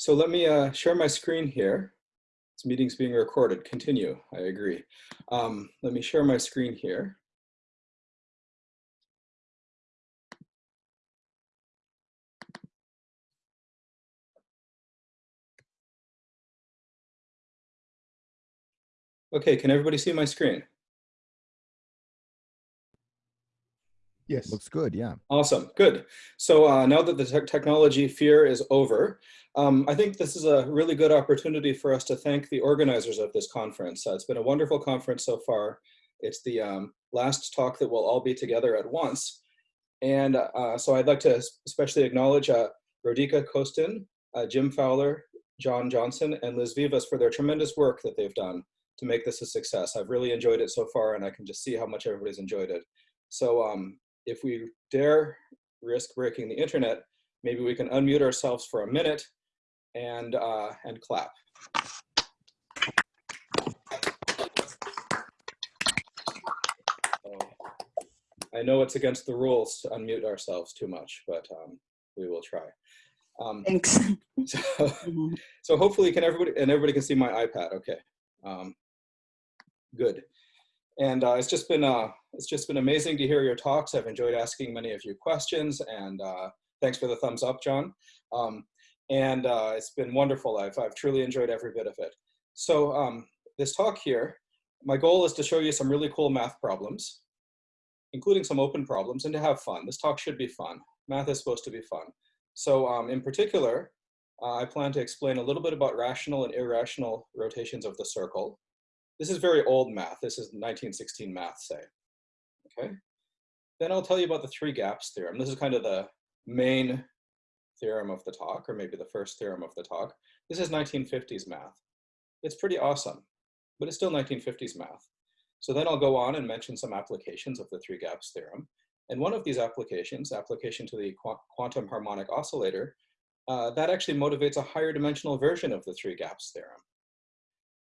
So let me uh, share my screen here. This meeting's being recorded. Continue, I agree. Um, let me share my screen here. Okay, can everybody see my screen? Yes. Looks good, yeah. Awesome, good. So uh, now that the te technology fear is over, um, I think this is a really good opportunity for us to thank the organizers of this conference. Uh, it's been a wonderful conference so far. It's the um, last talk that we'll all be together at once. And uh, so I'd like to especially acknowledge uh, Rodica Costin, uh, Jim Fowler, John Johnson, and Liz Vivas for their tremendous work that they've done to make this a success. I've really enjoyed it so far and I can just see how much everybody's enjoyed it. So um, if we dare risk breaking the internet, maybe we can unmute ourselves for a minute and, uh, and clap. I know it's against the rules to unmute ourselves too much, but um, we will try. Um, Thanks. So, mm -hmm. so hopefully can everybody, and everybody can see my iPad, okay. Um, good. And uh, it's just been uh, it's just been amazing to hear your talks. I've enjoyed asking many of you questions, and uh, thanks for the thumbs up, John. Um, and uh, it's been wonderful. I've I've truly enjoyed every bit of it. So um, this talk here, my goal is to show you some really cool math problems, including some open problems, and to have fun. This talk should be fun. Math is supposed to be fun. So um, in particular, uh, I plan to explain a little bit about rational and irrational rotations of the circle. This is very old math. This is 1916 math, say. Okay. Then I'll tell you about the three gaps theorem. This is kind of the main theorem of the talk, or maybe the first theorem of the talk. This is 1950s math. It's pretty awesome, but it's still 1950s math. So then I'll go on and mention some applications of the three gaps theorem. And one of these applications, application to the qu quantum harmonic oscillator, uh, that actually motivates a higher dimensional version of the three gaps theorem.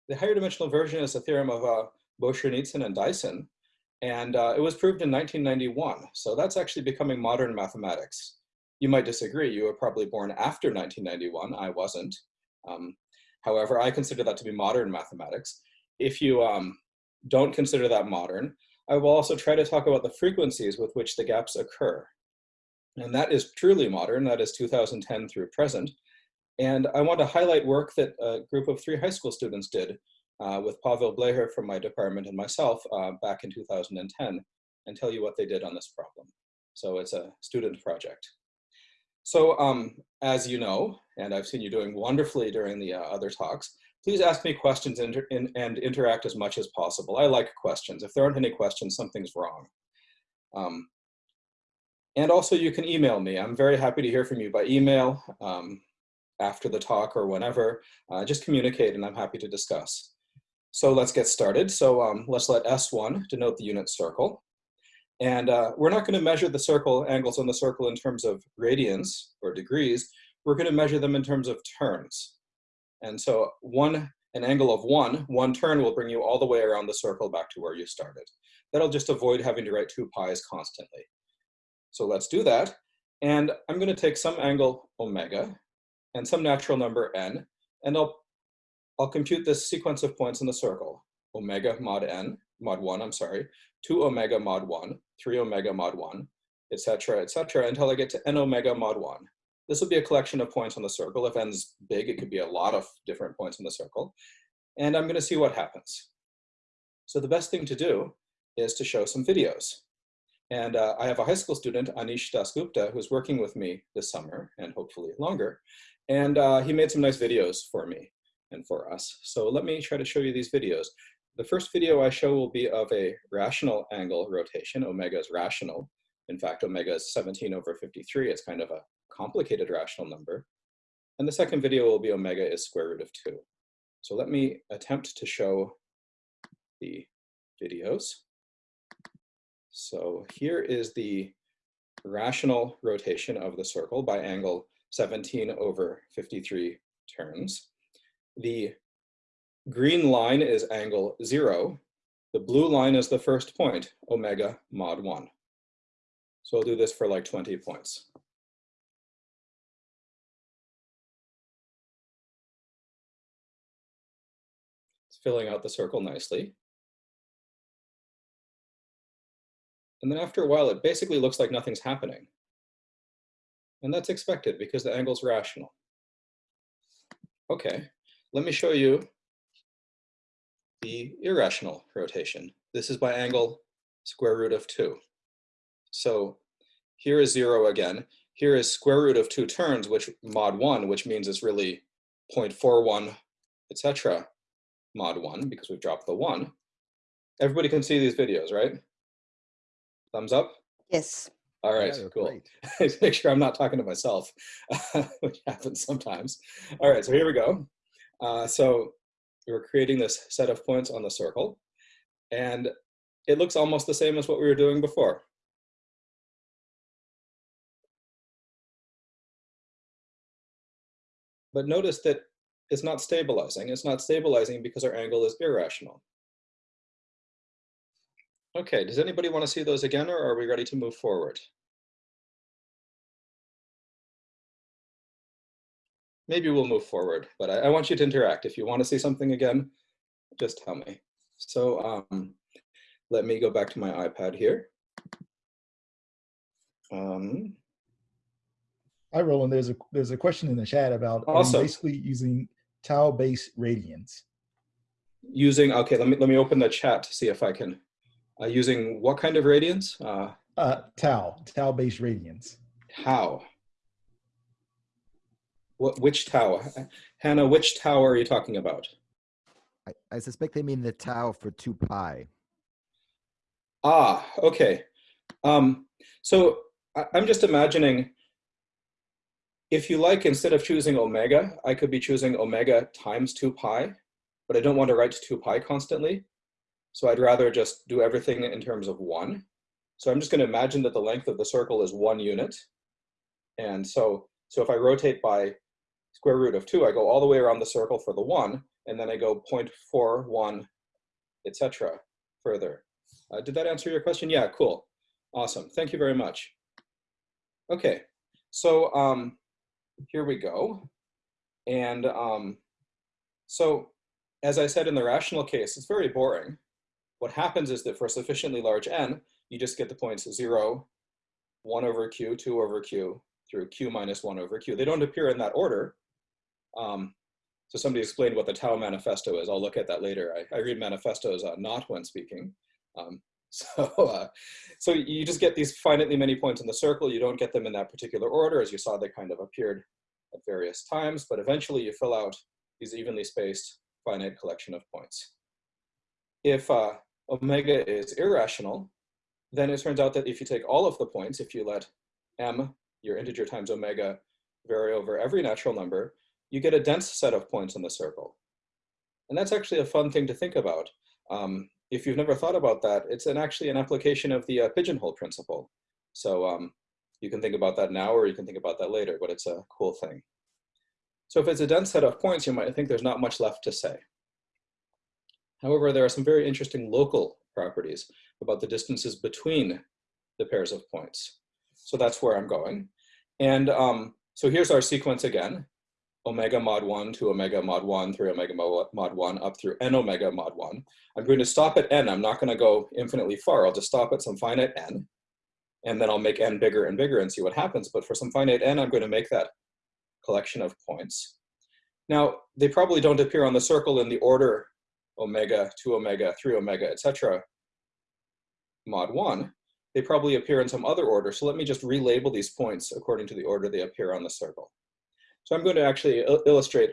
The higher dimensional version is a theorem of uh, Boshernitzan and Dyson, and uh, it was proved in 1991. So that's actually becoming modern mathematics. You might disagree. You were probably born after 1991. I wasn't. Um, however, I consider that to be modern mathematics. If you um, don't consider that modern, I will also try to talk about the frequencies with which the gaps occur. And that is truly modern. That is 2010 through present. And I want to highlight work that a group of three high school students did with Pavel Bleher from my department and myself uh, back in 2010 and tell you what they did on this problem. So it's a student project. So um, as you know, and I've seen you doing wonderfully during the uh, other talks, please ask me questions inter in, and interact as much as possible. I like questions. If there aren't any questions, something's wrong. Um, and also you can email me. I'm very happy to hear from you by email. Um, after the talk or whenever, uh, just communicate and I'm happy to discuss. So let's get started. So um, let's let S1 denote the unit circle. And uh, we're not going to measure the circle angles on the circle in terms of radians or degrees. We're going to measure them in terms of turns. And so one, an angle of one, one turn will bring you all the way around the circle back to where you started. That'll just avoid having to write two pi's constantly. So let's do that. And I'm going to take some angle omega, and some natural number n, and I'll, I'll compute this sequence of points in the circle, omega mod n, mod 1, I'm sorry, 2 omega mod 1, 3 omega mod 1, etc., etc., until I get to n omega mod 1. This will be a collection of points on the circle. If n's big, it could be a lot of different points in the circle. And I'm going to see what happens. So the best thing to do is to show some videos. And uh, I have a high school student, Anish Dasgupta, who's working with me this summer and hopefully longer. And uh, he made some nice videos for me and for us. So let me try to show you these videos. The first video I show will be of a rational angle rotation. Omega is rational. In fact, omega is 17 over 53. It's kind of a complicated rational number. And the second video will be omega is square root of 2. So let me attempt to show the videos. So here is the rational rotation of the circle by angle 17 over 53 turns the green line is angle zero, the blue line is the first point, omega mod one. So I'll do this for like 20 points. It's filling out the circle nicely. And then after a while, it basically looks like nothing's happening. And that's expected because the angle's rational. Okay, let me show you the irrational rotation. This is by angle square root of two. So here is zero again. Here is square root of two turns, which mod one, which means it's really 0.41, etc. mod one, because we've dropped the one. Everybody can see these videos, right? Thumbs up? Yes. All right, Yeah, cool. Make sure I'm not talking to myself, which happens sometimes. All right, so here we go. Uh, so we're creating this set of points on the circle, and it looks almost the same as what we were doing before. But notice that it's not stabilizing. It's not stabilizing because our angle is irrational. Okay, does anybody want to see those again, or are we ready to move forward? Maybe we'll move forward, but I, I want you to interact. If you want to see something again, just tell me. So um, let me go back to my iPad here. Um, Hi, Roland. There's a there's a question in the chat about Awesome. basically using tau-based radians. using, okay, let me, let me open the chat to see if I can, uh, using what kind of radians? Uh, Uh, tau, tau-based radians. tau. What, which tau? Hannah, which tau are you talking about? I, I suspect they mean the tau for 2 pi. Ah, okay. Um, so I, I'm just imagining, if you like, instead of choosing omega, I could be choosing omega times 2 pi, but I don't want to write 2 pi constantly. So I'd rather just do everything in terms of 1. So I'm just going to imagine that the length of the circle is 1 unit. And so, so if I rotate by square root of 2, I go all the way around the circle for the 1, and then I go 0.41, etc. further. Uh, did that answer your question? Yeah, cool. Awesome. Thank you very much. Okay, so um, here we go. And um, so, as I said in the rational case, it's very boring. What happens is that for a sufficiently large n, you just get the points 0, 1 over q, 2 over q, through q minus 1 over q. They don't appear in that order. Um, so somebody explained what the Tau manifesto is. I'll look at that later. I, I read manifestos uh, not when speaking. Um, so, uh, so you just get these finitely many points in the circle. You don't get them in that particular order. As you saw, they kind of appeared at various times, but eventually you fill out these evenly spaced finite collection of points. If uh, omega is irrational, then it turns out that if you take all of the points, if you let m, your integer times omega, vary over every natural number, you get a dense set of points in the circle. And that's actually a fun thing to think about. Um, if you've never thought about that, it's an, actually an application of the uh, pigeonhole principle. So um, you can think about that now or you can think about that later, but it's a cool thing. So if it's a dense set of points, you might think there's not much left to say. However, there are some very interesting local properties about the distances between the pairs of points. So that's where I'm going. And um, so here's our sequence again omega mod 1 to omega mod 1 through omega mod 1 up through n omega mod 1. I'm going to stop at n. I'm not going to go infinitely far. I'll just stop at some finite n. And then I'll make n bigger and bigger and see what happens. But for some finite n, I'm going to make that collection of points. Now, they probably don't appear on the circle in the order omega, 2 omega, 3 omega, etc. mod 1. They probably appear in some other order. So let me just relabel these points according to the order they appear on the circle. So I'm going to actually il illustrate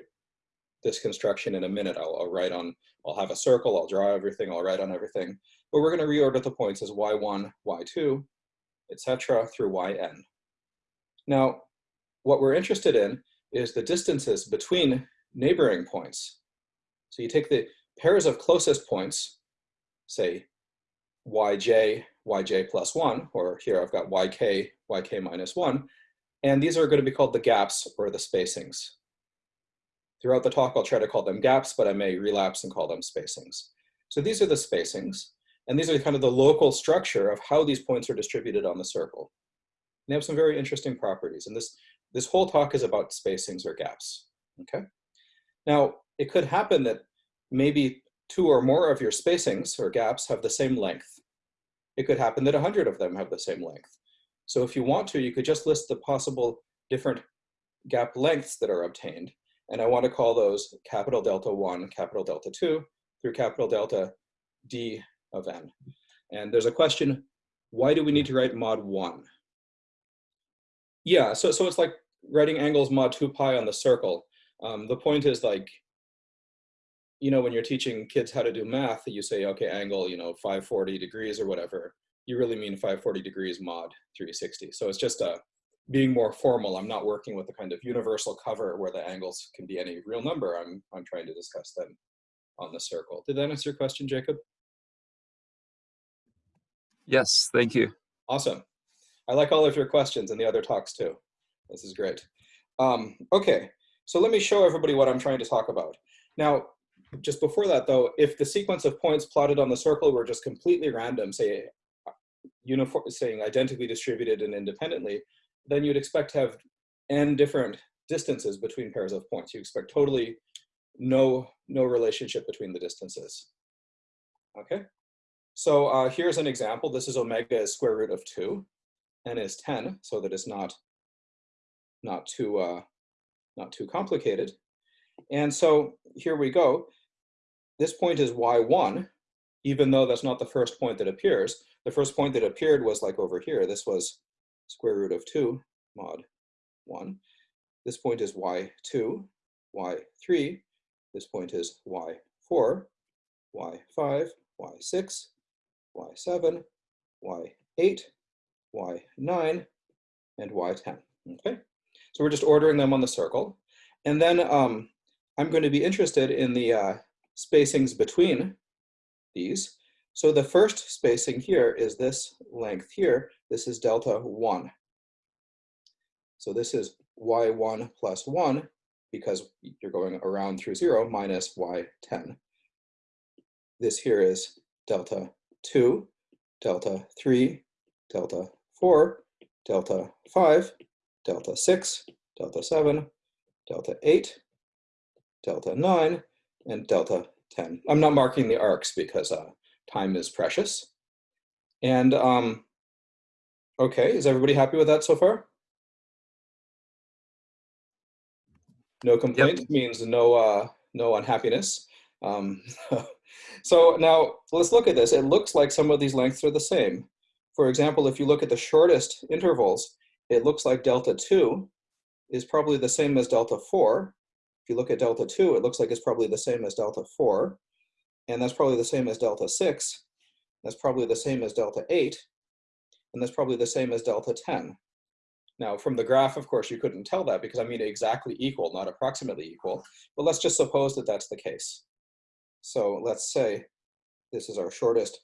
this construction in a minute. I'll, I'll, write on, I'll have a circle, I'll draw everything, I'll write on everything. But we're going to reorder the points as y1, y2, etc. through yn. Now, what we're interested in is the distances between neighboring points. So you take the pairs of closest points, say yj, yj plus 1, or here I've got yk, yk minus 1, and these are going to be called the gaps or the spacings. Throughout the talk, I'll try to call them gaps, but I may relapse and call them spacings. So these are the spacings, and these are kind of the local structure of how these points are distributed on the circle. And they have some very interesting properties, and this, this whole talk is about spacings or gaps, okay? Now, it could happen that maybe two or more of your spacings or gaps have the same length. It could happen that 100 of them have the same length. So if you want to, you could just list the possible different gap lengths that are obtained. And I want to call those capital delta 1, capital delta 2, through capital delta d of n. And there's a question, why do we need to write mod 1? Yeah, so, so it's like writing angles mod 2 pi on the circle. Um, the point is like, you know, when you're teaching kids how to do math, you say, okay, angle, you know, 540 degrees or whatever. You really mean 540 degrees mod 360. So it's just a, being more formal. I'm not working with a kind of universal cover where the angles can be any real number. I'm, I'm trying to discuss them on the circle. Did that answer your question, Jacob? Yes, thank you. Awesome. I like all of your questions and the other talks too. This is great. Um, okay, so let me show everybody what I'm trying to talk about. Now, just before that though, if the sequence of points plotted on the circle were just completely random, say uniform, saying identically distributed and independently, then you'd expect to have n different distances between pairs of points. You expect totally no, no relationship between the distances. Okay, so uh, here's an example. This is omega is square root of 2, n is 10, so that it's not, not, too, uh, not too complicated. And so here we go. This point is y1, even though that's not the first point that appears. The first point that appeared was like over here. This was square root of 2 mod 1. This point is y2, y3. This point is y4, y5, y6, y7, y8, y9, and y10. Okay, so we're just ordering them on the circle. And then um, I'm going to be interested in the uh, spacings between these. So the first spacing here is this length here. This is delta 1. So this is y1 plus 1 because you're going around through 0 minus y10. This here is delta 2, delta 3, delta 4, delta 5, delta 6, delta 7, delta 8, delta 9, and delta 10. I'm not marking the arcs because uh, time is precious. And um, okay, is everybody happy with that so far? No complaint yep. means no uh, no unhappiness. Um, so now let's look at this. It looks like some of these lengths are the same. For example, if you look at the shortest intervals, it looks like delta 2 is probably the same as delta 4. If you look at delta 2, it looks like it's probably the same as delta 4. And that's probably the same as delta 6. That's probably the same as delta 8. And that's probably the same as delta 10. Now, from the graph, of course, you couldn't tell that because I mean exactly equal, not approximately equal. But let's just suppose that that's the case. So let's say this is our shortest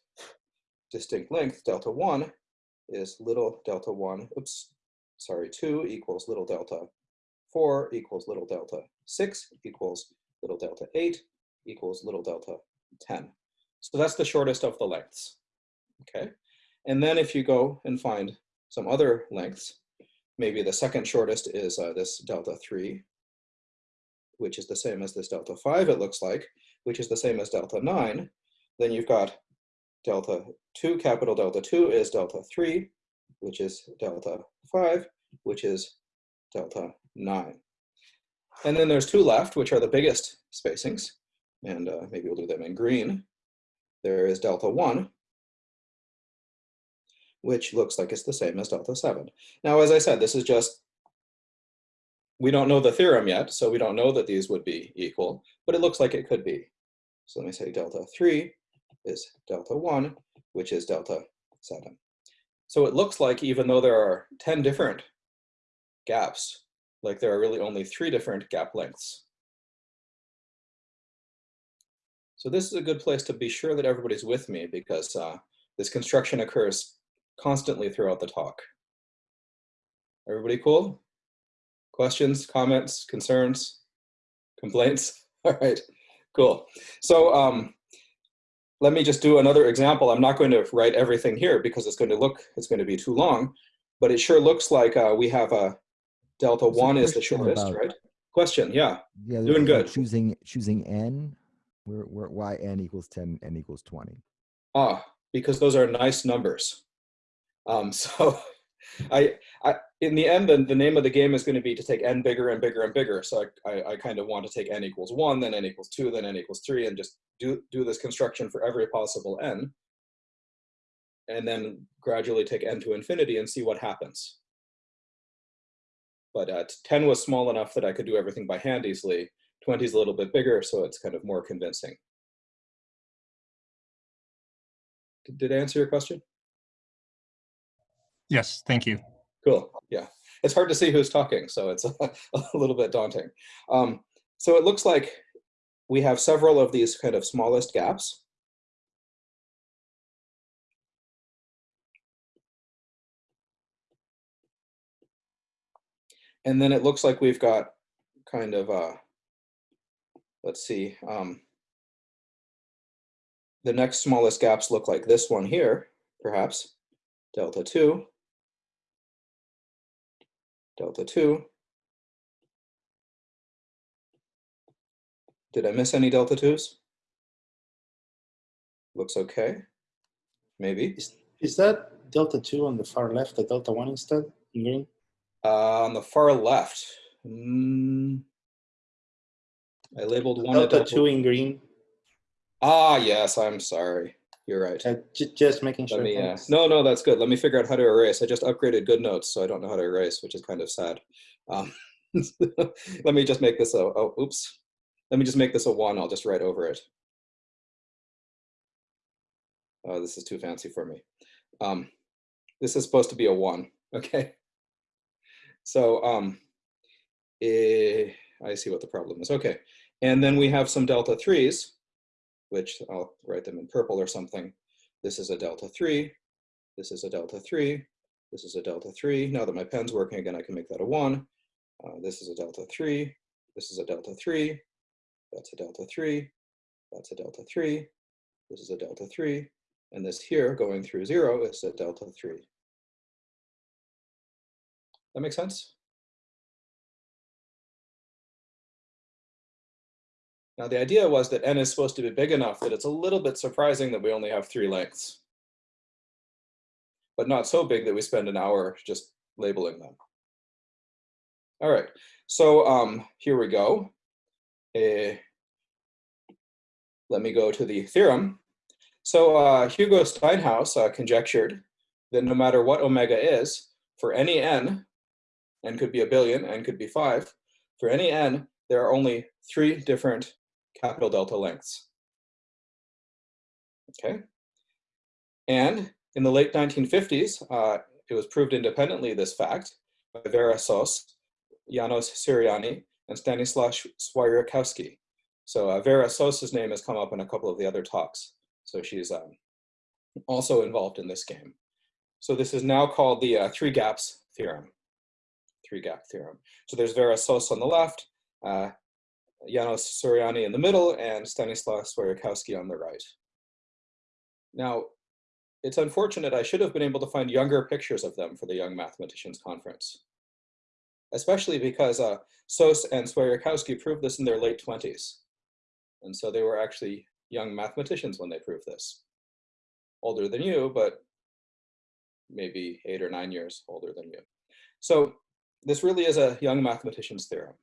distinct length, delta 1 is little delta 1, oops, sorry, 2 equals little delta 4 equals little delta 6 equals little delta 8 equals little delta 10. So that's the shortest of the lengths, okay? And then if you go and find some other lengths, maybe the second shortest is uh, this delta 3, which is the same as this delta 5, it looks like, which is the same as delta 9. Then you've got delta 2, capital delta 2 is delta 3, which is delta 5, which is delta 9. And then there's two left, which are the biggest spacings, and uh, maybe we'll do them in green. There is delta 1, which looks like it's the same as delta 7. Now, as I said, this is just, we don't know the theorem yet, so we don't know that these would be equal, but it looks like it could be. So let me say delta 3 is delta 1, which is delta 7. So it looks like even though there are 10 different gaps, like there are really only three different gap lengths. So this is a good place to be sure that everybody's with me because uh, this construction occurs constantly throughout the talk. Everybody cool? Questions, comments, concerns, complaints? All right, cool. So um, let me just do another example. I'm not going to write everything here because it's going to look, it's going to be too long, but it sure looks like uh, we have a delta one is the shortest, about, right? Question, yeah. Yeah, doing good. Choosing choosing n We're, we're why n equals 10, n equals 20. Ah, because those are nice numbers. Um, so I, I, in the end, the, the name of the game is going to be to take n bigger and bigger and bigger. So I, I, I kind of want to take n equals one, then n equals two, then n equals three, and just do, do this construction for every possible n. And then gradually take n to infinity and see what happens. But uh, 10 was small enough that I could do everything by hand easily. 20 is a little bit bigger, so it's kind of more convincing. Did, did I answer your question? Yes, thank you. Cool. Yeah. It's hard to see who's talking, so it's a, a little bit daunting. Um, so it looks like we have several of these kind of smallest gaps. And then it looks like we've got kind of, uh, let's see, um, the next smallest gaps look like this one here, perhaps, delta 2, delta 2. Did I miss any delta 2s? Looks okay. Maybe. Is, is that delta two on the far left, the delta one instead in green? Uh, on the far left. Mm, I labeled one Delta delta. two in green. Ah, yes, I'm sorry. You're right. Uh, ju- just making Let sure. me, uh, no, no, that's good. Let me figure out how to erase. I just upgraded GoodNotes, so I don't know how to erase, which is kind of sad. Um, let me just make this a, oh, oops. Let me just make this a one. I'll just write over it. Oh, this is too fancy for me. Um, this is supposed to be a one, okay? So um, eh, I see what the problem is. Okay, and then we have some delta threes, which I'll write them in purple or something. This is a delta three. This is a delta three. This is a delta three. Now that my pen's working again, I can make that a one. Uh, this is a delta three. This is a delta three. That's a delta three. That's a delta three. This is a delta three. And this here going through zero is a delta three. That makes sense? Now the idea was that n is supposed to be big enough that it's a little bit surprising that we only have three lengths. But not so big that we spend an hour just labeling them. All right, so um, here we go. Eh, let me go to the theorem. So uh, Hugo Steinhaus uh, conjectured that no matter what omega is, for any n, n could be a billion, n could be five, for any n, there are only three different capital delta lengths. Okay. And in the late 1950s, uh, it was proved independently this fact by Vera Sos, Janos Suranyi, and Stanislaw Swierczkowski. So uh, Vera Sos's name has come up in a couple of the other talks. So she's um, also involved in this game. So this is now called the uh, three gaps theorem. Three gap theorem. So there's Vera Sos on the left, uh, Janos Suranyi in the middle, and Stanislaw Swierczkowski on the right. Now, it's unfortunate I should have been able to find younger pictures of them for the Young Mathematicians Conference, especially because uh, Sos and Swierczkowski proved this in their late 20s. And so they were actually young mathematicians when they proved this. Older than you, but maybe eight or nine years older than you. So this really is a young mathematician's theorem.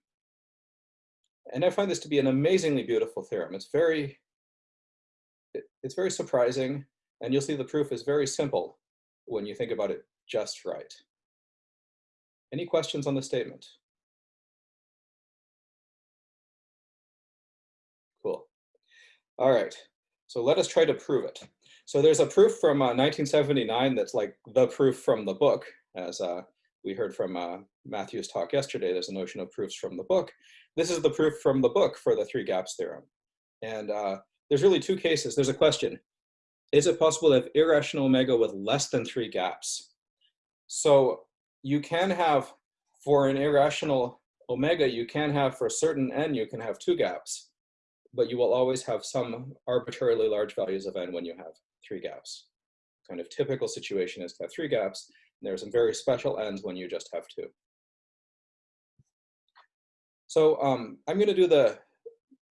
And I find this to be an amazingly beautiful theorem. It's very, it, it's very surprising, and you'll see the proof is very simple when you think about it just right. Any questions on the statement? Cool. All right, so let us try to prove it. So there's a proof from uh, 1979 that's like the proof from the book, as uh, we heard from uh, Matthew's talk yesterday. There's a notion of proofs from the book. This is the proof from the book for the three gaps theorem. And uh, there's really two cases. There's a question. Is it possible to have irrational omega with less than three gaps? So you can have, for an irrational omega, you can have for a certain n, you can have two gaps, but you will always have some arbitrarily large values of n when you have three gaps. Kind of typical situation is to have three gaps, and there are some very special ends when you just have two. So um, I'm going to do the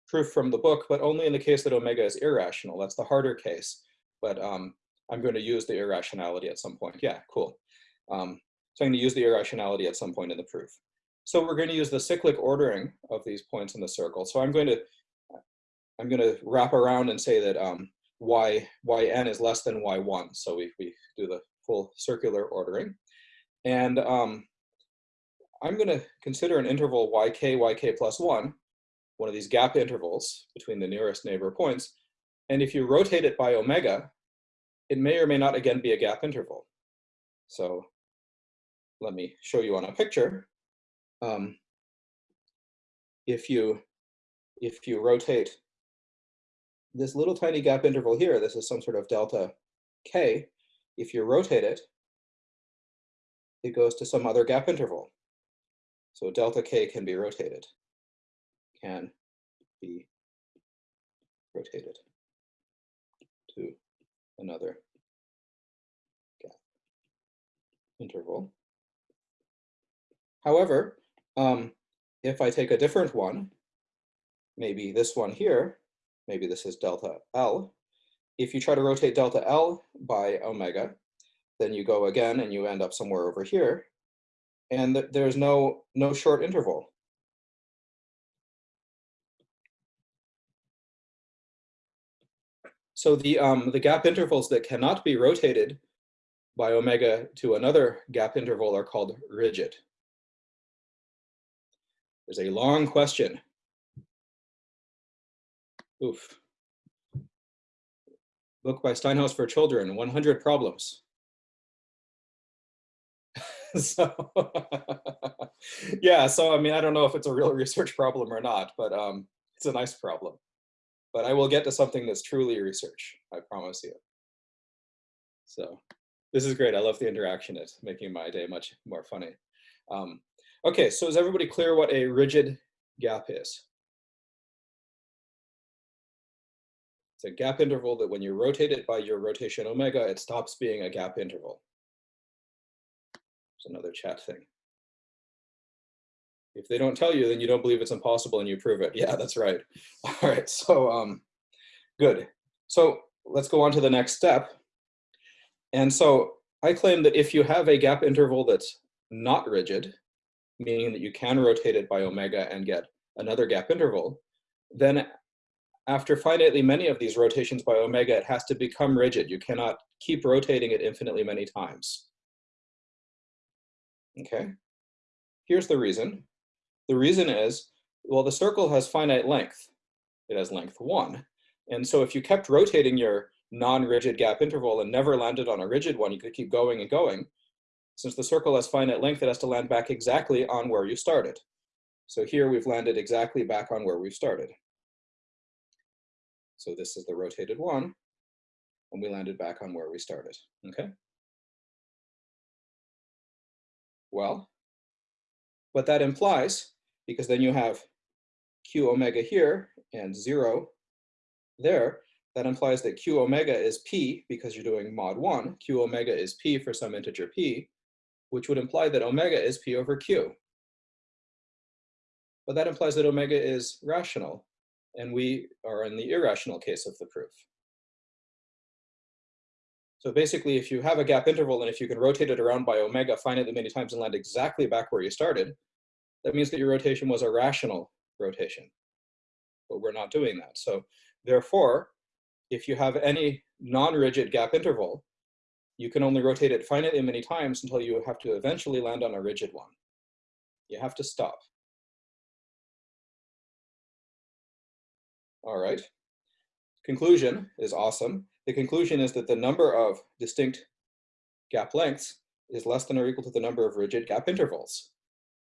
proof from the book, but only in the case that omega is irrational. That's the harder case, but um, I'm going to use the irrationality at some point. Yeah, cool. Um, so I'm going to use the irrationality at some point in the proof. So we're going to use the cyclic ordering of these points in the circle. So I'm going to I'm going to wrap around and say that um, y yn is less than y1. So we, we do the full circular ordering. And um, I'm going to consider an interval yk, yk plus 1, one of these gap intervals between the nearest neighbor points. And if you rotate it by omega, it may or may not again be a gap interval. So let me show you on a picture. Um, if you if you rotate this little tiny gap interval here, this is some sort of delta k. If you rotate it, it goes to some other gap interval. So delta k can be rotated, can be rotated to another gap interval. However, um, if I take a different one, maybe this one here, maybe this is delta L, if you try to rotate delta L by omega, then you go again and you end up somewhere over here, and th there's no, no short interval. So the, um, the gap intervals that cannot be rotated by omega to another gap interval are called rigid. There's a long question. Oof. Book by Steinhaus for children, 100 problems. so yeah, so I mean, I don't know if it's a real research problem or not, but um, it's a nice problem. But I will get to something that's truly research, I promise you. So this is great. I love the interaction. It's making my day much more funny. Um, Okay, so is everybody clear what a rigid gap is? A gap interval that when you rotate it by your rotation omega, it stops being a gap interval. It's another chat thing. If they don't tell you, then you don't believe it's impossible and you prove it. Yeah, that's right. All right, so um, good. So let's go on to the next step. And so I claim that if you have a gap interval that's not rigid, meaning that you can rotate it by omega and get another gap interval, then after finitely many of these rotations by omega, it has to become rigid. You cannot keep rotating it infinitely many times. Okay, here's the reason. The reason is, well, the circle has finite length. It has length one. And so if you kept rotating your non-rigid gap interval and never landed on a rigid one, you could keep going and going, since the circle has finite length, it has to land back exactly on where you started. So here we've landed exactly back on where we started. So this is the rotated one, and we landed back on where we started, okay? Well, what that implies, because then you have q omega here and zero there, that implies that q omega is p because you're doing mod one, q omega is p for some integer p, which would imply that omega is p over q. But that implies that omega is rational, and we are in the irrational case of the proof. So basically, if you have a gap interval and if you can rotate it around by omega finitely many times and land exactly back where you started, that means that your rotation was a rational rotation. But we're not doing that. So therefore, if you have any non-rigid gap interval, you can only rotate it finitely many times until you have to eventually land on a rigid one. You have to stop. All right. Conclusion is awesome. The conclusion is that the number of distinct gap lengths is less than or equal to the number of rigid gap intervals.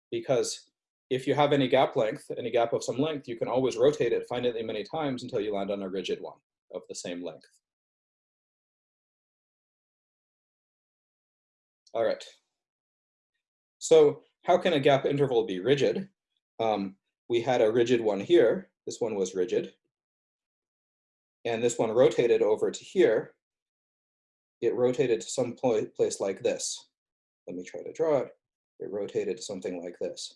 Because if you have any gap length, any gap of some length, you can always rotate it finitely many times until you land on a rigid one of the same length. All right. So how can a gap interval be rigid? Um, we had a rigid one here. This one was rigid. And this one rotated over to here. It rotated to some place like this. Let me try to draw it. It rotated to something like this.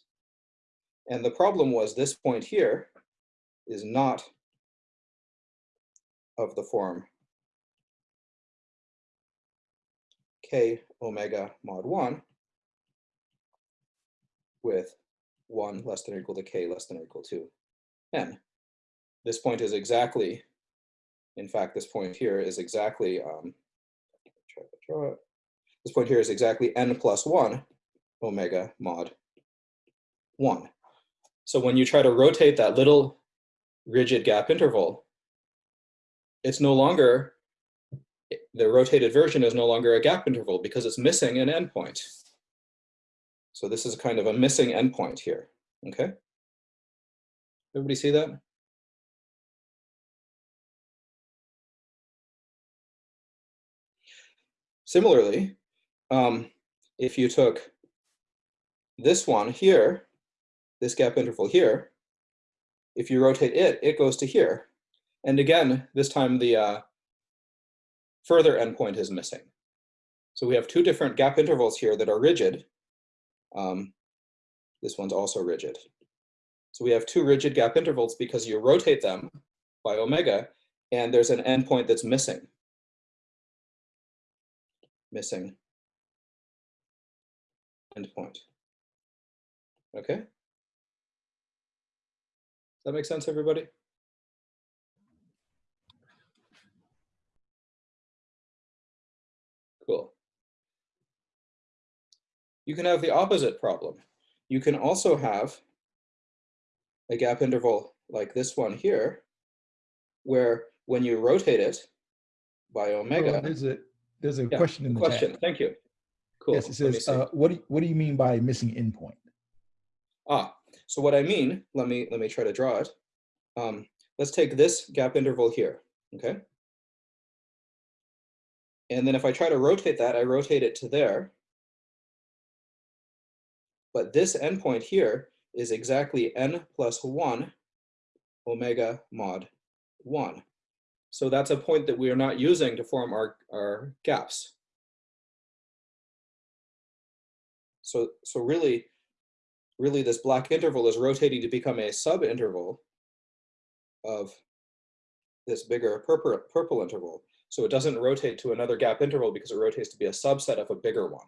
And the problem was this point here is not of the form k omega mod 1 with 1 less than or equal to k less than or equal to n. This point is exactly, in fact, this point here is exactly, um. This point here is exactly n plus 1 omega mod 1. So when you try to rotate that little rigid gap interval, it's no longer, the rotated version is no longer a gap interval because it's missing an endpoint. So this is kind of a missing endpoint here, okay? Everybody see that? Similarly, um, if you took this one here, this gap interval here, if you rotate it, it goes to here. And again, this time the uh, further endpoint is missing. So we have two different gap intervals here that are rigid. Um, this one's also rigid. So we have two rigid gap intervals because you rotate them by omega, and there's an endpoint that's missing. Missing endpoint. Okay? Does that make sense, everybody? Cool. You can have the opposite problem. You can also have a gap interval like this one here, where when you rotate it by Oh, omega, There's a, there's a Yeah, question in the question, chat. thank you. Cool. Yes, it says, uh, what do, you- what do you mean by missing endpoint? Ah, so what I mean, let me let me try to draw it. Um, let's take this gap interval here, okay? And then if I try to rotate that, I rotate it to there. But this endpoint here is exactly n plus 1 omega mod 1. So that's a point that we are not using to form our, our gaps. So, so really, really this black interval is rotating to become a subinterval of this bigger purple, purple interval. So it doesn't rotate to another gap interval because it rotates to be a subset of a bigger one.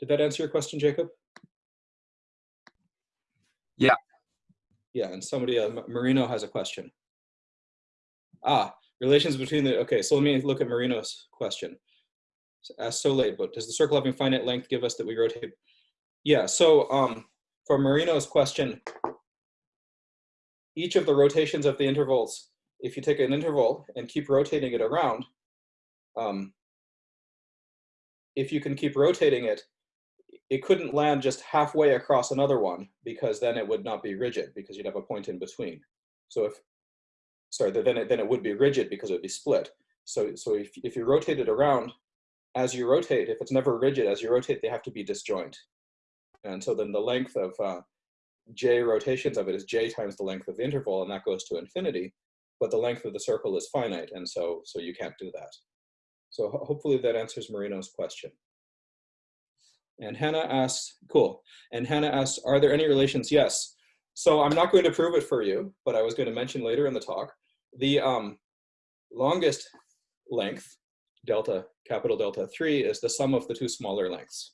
Did that answer your question, Jacob? Yeah. Yeah, and somebody, uh, Marino has a question. Ah, relations between the, okay, so let me look at Marino's question. Asked so late, but does the circle having finite length give us that we rotate? Yeah, so um, for Marino's question, each of the rotations of the intervals, if you take an interval and keep rotating it around, um, if you can keep rotating it, it couldn't land just halfway across another one because then it would not be rigid because you'd have a point in between. So if, sorry, then it, then it would be rigid because it would be split. So, so if, if you rotate it around, as you rotate, if it's never rigid, as you rotate, they have to be disjoint. And so then the length of uh, j rotations of it is j times the length of the interval, and that goes to infinity. But the length of the circle is finite, and so so you can't do that. So ho- hopefully that answers Marino's question. And Hannah asks, cool. And Hannah asks, are there any relations? Yes. So I'm not going to prove it for you, but I was going to mention later in the talk, the um, longest length, delta, capital delta 3, is the sum of the two smaller lengths.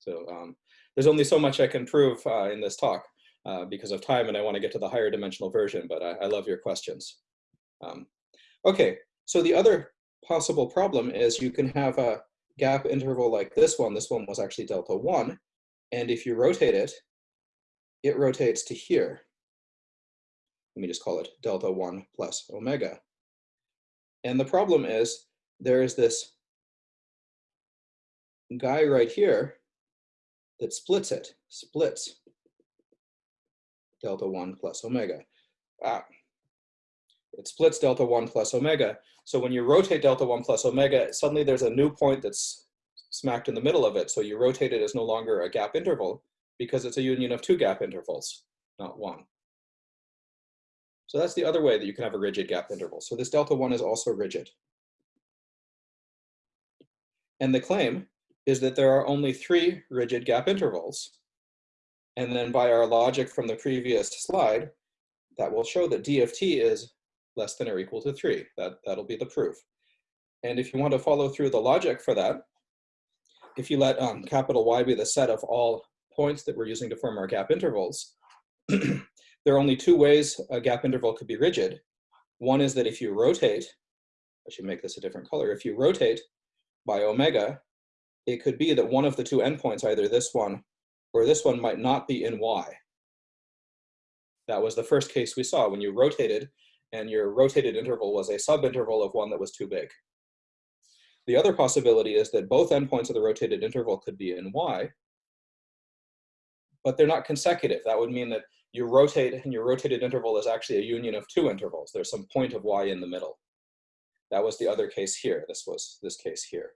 So um, there's only so much I can prove uh, in this talk uh, because of time, and I want to get to the higher dimensional version, but I, I love your questions. Um, okay, so the other possible problem is you can have a gap interval like this one. This one was actually delta 1, and if you rotate it, it rotates to here. Let me just call it delta 1 plus omega. And the problem is there is this guy right here that splits it, splits delta 1 plus omega. Ah, it splits delta 1 plus omega. So when you rotate delta 1 plus omega, suddenly there's a new point that's smacked in the middle of it. So you rotate it as no longer a gap interval because it's a union of two gap intervals, not one. So that's the other way that you can have a rigid gap interval. So this delta 1 is also rigid. And the claim is that there are only three rigid gap intervals And then by our logic from the previous slide, that will show that d of t is less than or equal to three. That, that'll be the proof. And if you want to follow through the logic for that, if you let um, capital Y be the set of all points that we're using to form our gap intervals, there are only two ways a gap interval could be rigid. One is that if you rotate, I should make this a different color, if you rotate by omega, it could be that one of the two endpoints, either this one or this one, might not be in Y. That was the first case we saw when you rotated and your rotated interval was a subinterval of one that was too big. The other possibility is that both endpoints of the rotated interval could be in Y, but they're not consecutive. That would mean that you rotate and your rotated interval is actually a union of two intervals. There's some point of Y in the middle. That was the other case here. This was this case here.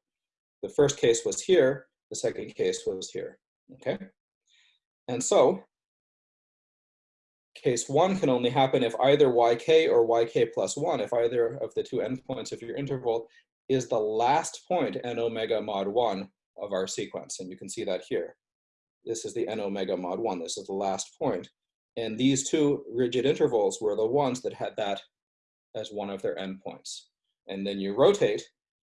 The first case was here. The second case was here, okay? And so case one can only happen if either yk or yk plus one, if either of the two endpoints of your interval is the last point n omega mod one of our sequence. And you can see that here. This is the n omega mod one. This is the last point. And these two rigid intervals were the ones that had that as one of their endpoints. And then you rotate,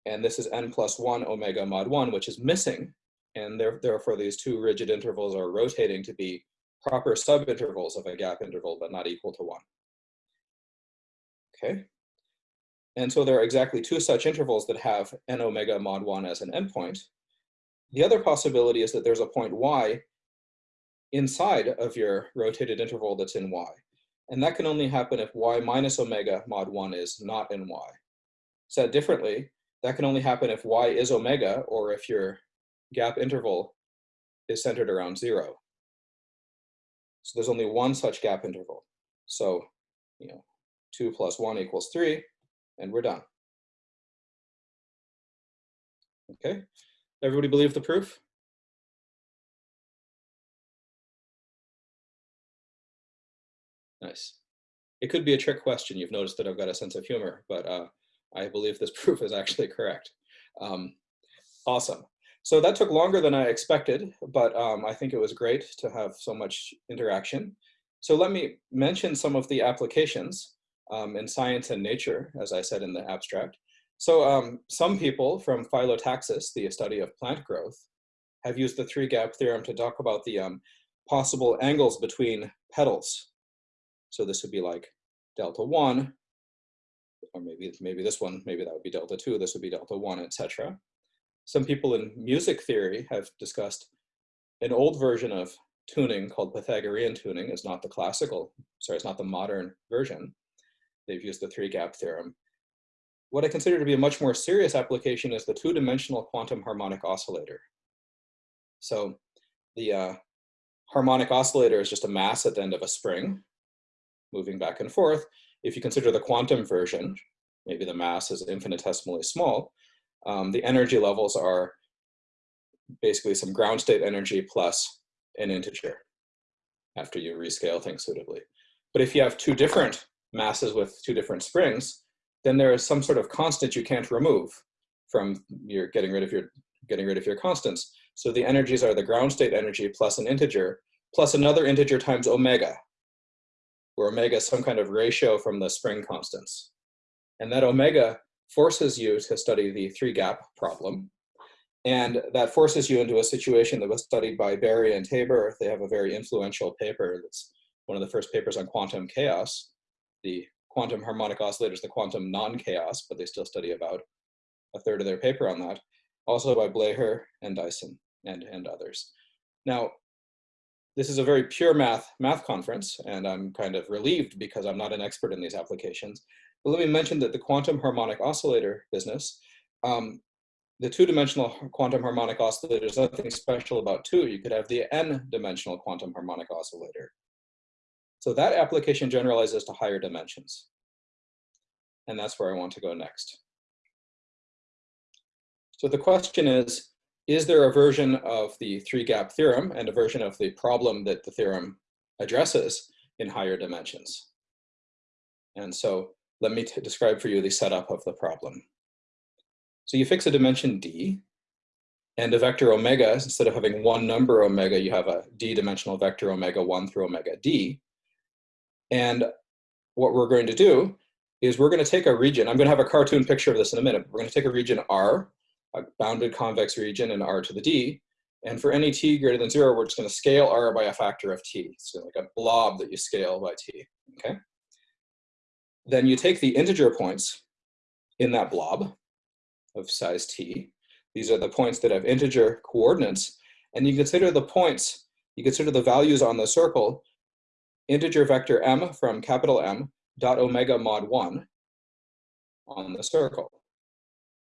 and this is n plus one omega mod one, which is missing. And therefore these two rigid intervals are rotating to be proper subintervals of a gap interval, but not equal to one. Okay. And so there are exactly two such intervals that have n omega mod one as an endpoint. The other possibility is that there's a point y inside of your rotated interval that's in y. And that can only happen if y minus omega mod 1 is not in y. Said differently, that can only happen if y is omega or if your gap interval is centered around 0. So there's only one such gap interval. So, you know, 2 plus 1 equals 3, and we're done. Okay, everybody believe the proof? Nice. It could be a trick question. You've noticed that I've got a sense of humor, but uh, I believe this proof is actually correct. Um, awesome. So that took longer than I expected, but um, I think it was great to have so much interaction. So let me mention some of the applications um, in science and nature, as I said in the abstract. So um, some people from phyllotaxis, the study of plant growth, have used the three gap theorem to talk about the um, possible angles between petals so this would be like delta one, or maybe, maybe this one, maybe that would be delta two, this would be delta one, etc. Some people in music theory have discussed an old version of tuning called Pythagorean tuning is not the classical, sorry, it's not the modern version. They've used the three gap theorem. What I consider to be a much more serious application is the two-dimensional quantum harmonic oscillator. So the uh, harmonic oscillator is just a mass at the end of a spring, moving back and forth. If you consider the quantum version, maybe the mass is infinitesimally small, um, the energy levels are basically some ground state energy plus an integer after you rescale things suitably. But if you have two different masses with two different springs, then there is some sort of constant you can't remove from your getting rid of your getting rid of your constants. So the energies are the ground state energy plus an integer plus another integer times omega, where omega is some kind of ratio from the spring constants. And that omega forces you to study the three gap problem. And that forces you into a situation that was studied by Berry and Tabor. They have a very influential paper that's one of the first papers on quantum chaos. The quantum harmonic oscillators, the quantum non-chaos, but they still study about a third of their paper on that. Also by Bleher and Dyson and, and others. Now, this is a very pure math math conference, and I'm kind of relieved because I'm not an expert in these applications. But let me mention that the quantum harmonic oscillator business, um, the two-dimensional quantum harmonic oscillator is nothing special about two. You could have the n-dimensional quantum harmonic oscillator. So that application generalizes to higher dimensions. And that's where I want to go next. So the question is, is there a version of the three gap theorem and a version of the problem that the theorem addresses in higher dimensions? And so let me describe for you the setup of the problem. So you fix a dimension D, And a vector omega, instead of having one number omega, you have a d-dimensional vector omega 1 through omega d. And what we're going to do is we're going to take a region. I'm going to have a cartoon picture of this in a minute. We're going to take a region R, a bounded convex region in R to the d. And for any t greater than zero, we're just going to scale R by a factor of t. So like a blob that you scale by t, okay? Then you take the integer points in that blob of size t. These are the points that have integer coordinates. And you consider the points, you consider the values on the circle, integer vector m from capital M dot omega mod 1 on the circle.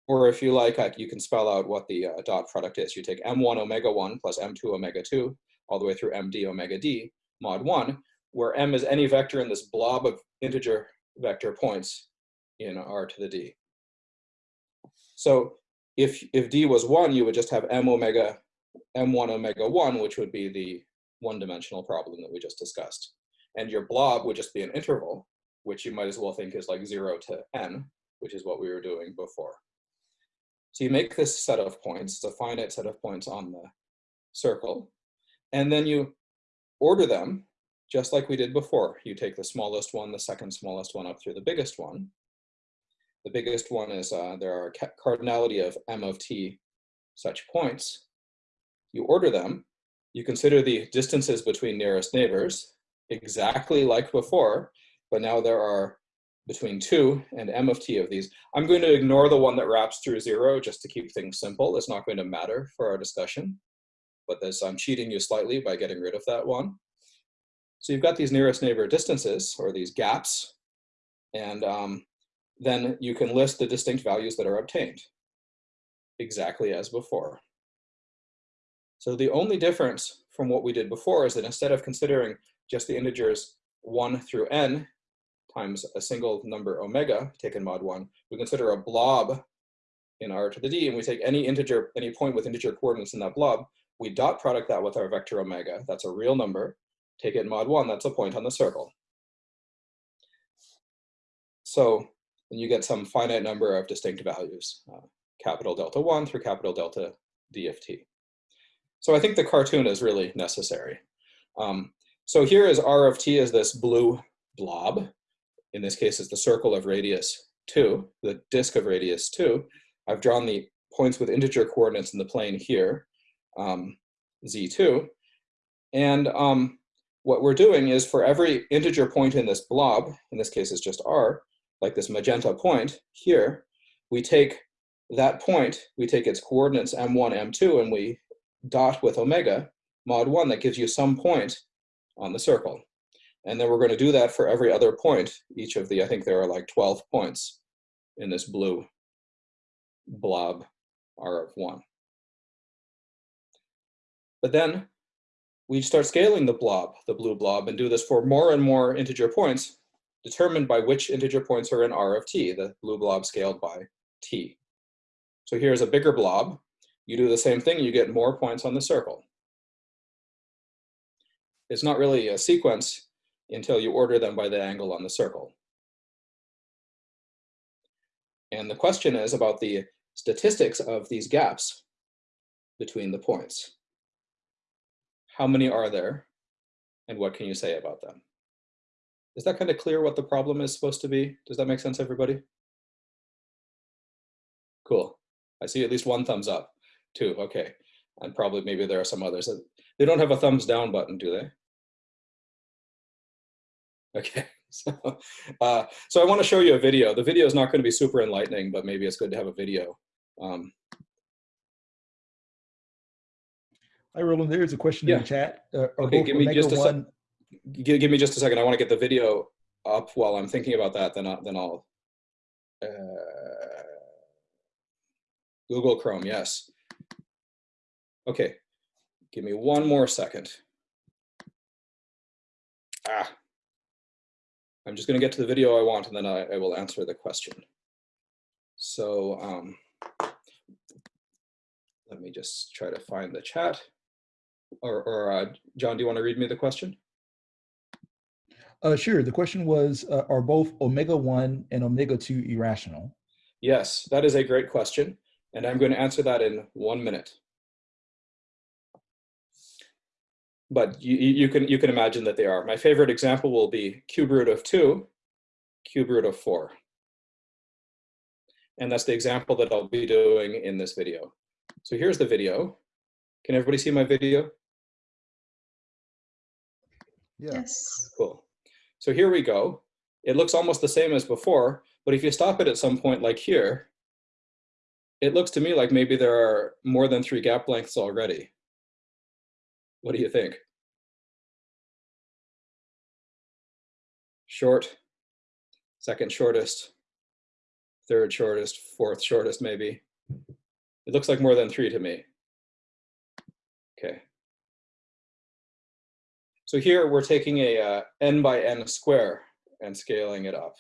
Or if you like, you can spell out what the uh, dot product is. You take m1 omega 1 plus m2 omega 2 all the way through md omega d mod 1, where m is any vector in this blob of integer vector points in r to the d. So if, if d was 1, you would just have m omega, m1 omega 1, which would be the one-dimensional problem that we just discussed. And your blob would just be an interval, which you might as well think is like 0 to n, which is what we were doing before. So you make this set of points, it's a finite set of points on the circle, and then you order them just like we did before. You take the smallest one, the second smallest one up through the biggest one, the biggest one is uh, there are cardinality of m of t such points. You order them. You consider the distances between nearest neighbors exactly like before, but now there are between 2 and m of t of these. I'm going to ignore the one that wraps through 0 just to keep things simple. It's not going to matter for our discussion, but this, I'm cheating you slightly by getting rid of that one. So you've got these nearest neighbor distances, or these gaps, and um, then you can list the distinct values that are obtained, exactly as before. So the only difference from what we did before is that instead of considering just the integers 1 through n times a single number omega, taken mod 1, we consider a blob in r to the d, and we take any integer, any point with integer coordinates in that blob, we dot product that with our vector omega, that's a real number, take it mod 1, that's a point on the circle. So and you get some finite number of distinct values, uh, capital delta 1 through capital delta d of t. So I think the cartoon is really necessary. Um, so here is r of t is this blue blob. In this case, it's the circle of radius 2, the disk of radius 2. I've drawn the points with integer coordinates in the plane here, um, z2. And um, what we're doing is for every integer point in this blob, in this case it's just r, like this magenta point here, we take that point, we take its coordinates m1, m2, and we dot with omega mod 1 that gives you some point on the circle. And then we're going to do that for every other point. Each of the, I think there are like 12 points in this blue blob R of 1. But then we start scaling the blob, the blue blob, and do this for more and more integer points determined by which integer points are in R of t, the blue blob scaled by t. So here's a bigger blob. You do the same thing, you get more points on the circle. It's not really a sequence until you order them by the angle on the circle. And the question is about the statistics of these gaps between the points. How many are there, and what can you say about them? Is that kind of clear what the problem is supposed to be? Does that make sense, everybody? Cool. I see at least one thumbs up, too. Okay. And probably maybe there are some others. They don't have a thumbs down button, do they? Okay. So, uh, so I want to show you a video. The video is not going to be super enlightening, but maybe it's good to have a video. Um, Hi, Roland. There's a question Yeah. in the chat. Uh, Okay, give me Omega just a. 1 give, give me just a second. I want to get the video up while I'm thinking about that. Then, I, then I'll. Uh, Google Chrome, yes. Okay, give me one more second. Ah. I'm just going to get to the video I want and then I, I will answer the question. So um, let me just try to find the chat. Or, or uh, John, do you want to read me the question? Uh, sure. The question was, uh, are both omega 1 and omega 2 irrational? Yes, that is a great question. And I'm going to answer that in one minute. But you, you you can, you can imagine that they are. My favorite example will be cube root of two, cube root of four. And that's the example that I'll be doing in this video. So here's the video. Can everybody see my video? Yeah. Yes. Cool. So here we go. It looks almost the same as before, but if you stop it at some point like here, it looks to me like maybe there are more than three gap lengths already. What do you think? Short, second shortest, third shortest, fourth shortest maybe. It looks like more than three to me. Okay. So here we're taking a uh, n by n square and scaling it up.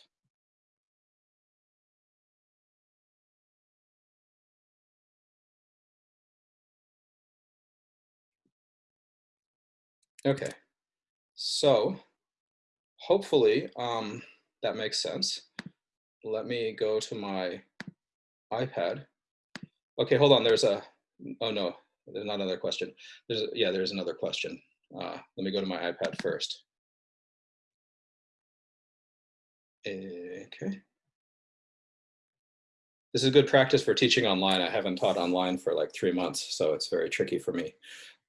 Okay, so hopefully um, that makes sense. Let me go to my iPad. Okay, hold on, there's a, oh no, there's not another question. There's, yeah, there's another question. Uh, let me go to my iPad first. Okay. This is good practice for teaching online. I haven't taught online for like three months, so it's very tricky for me.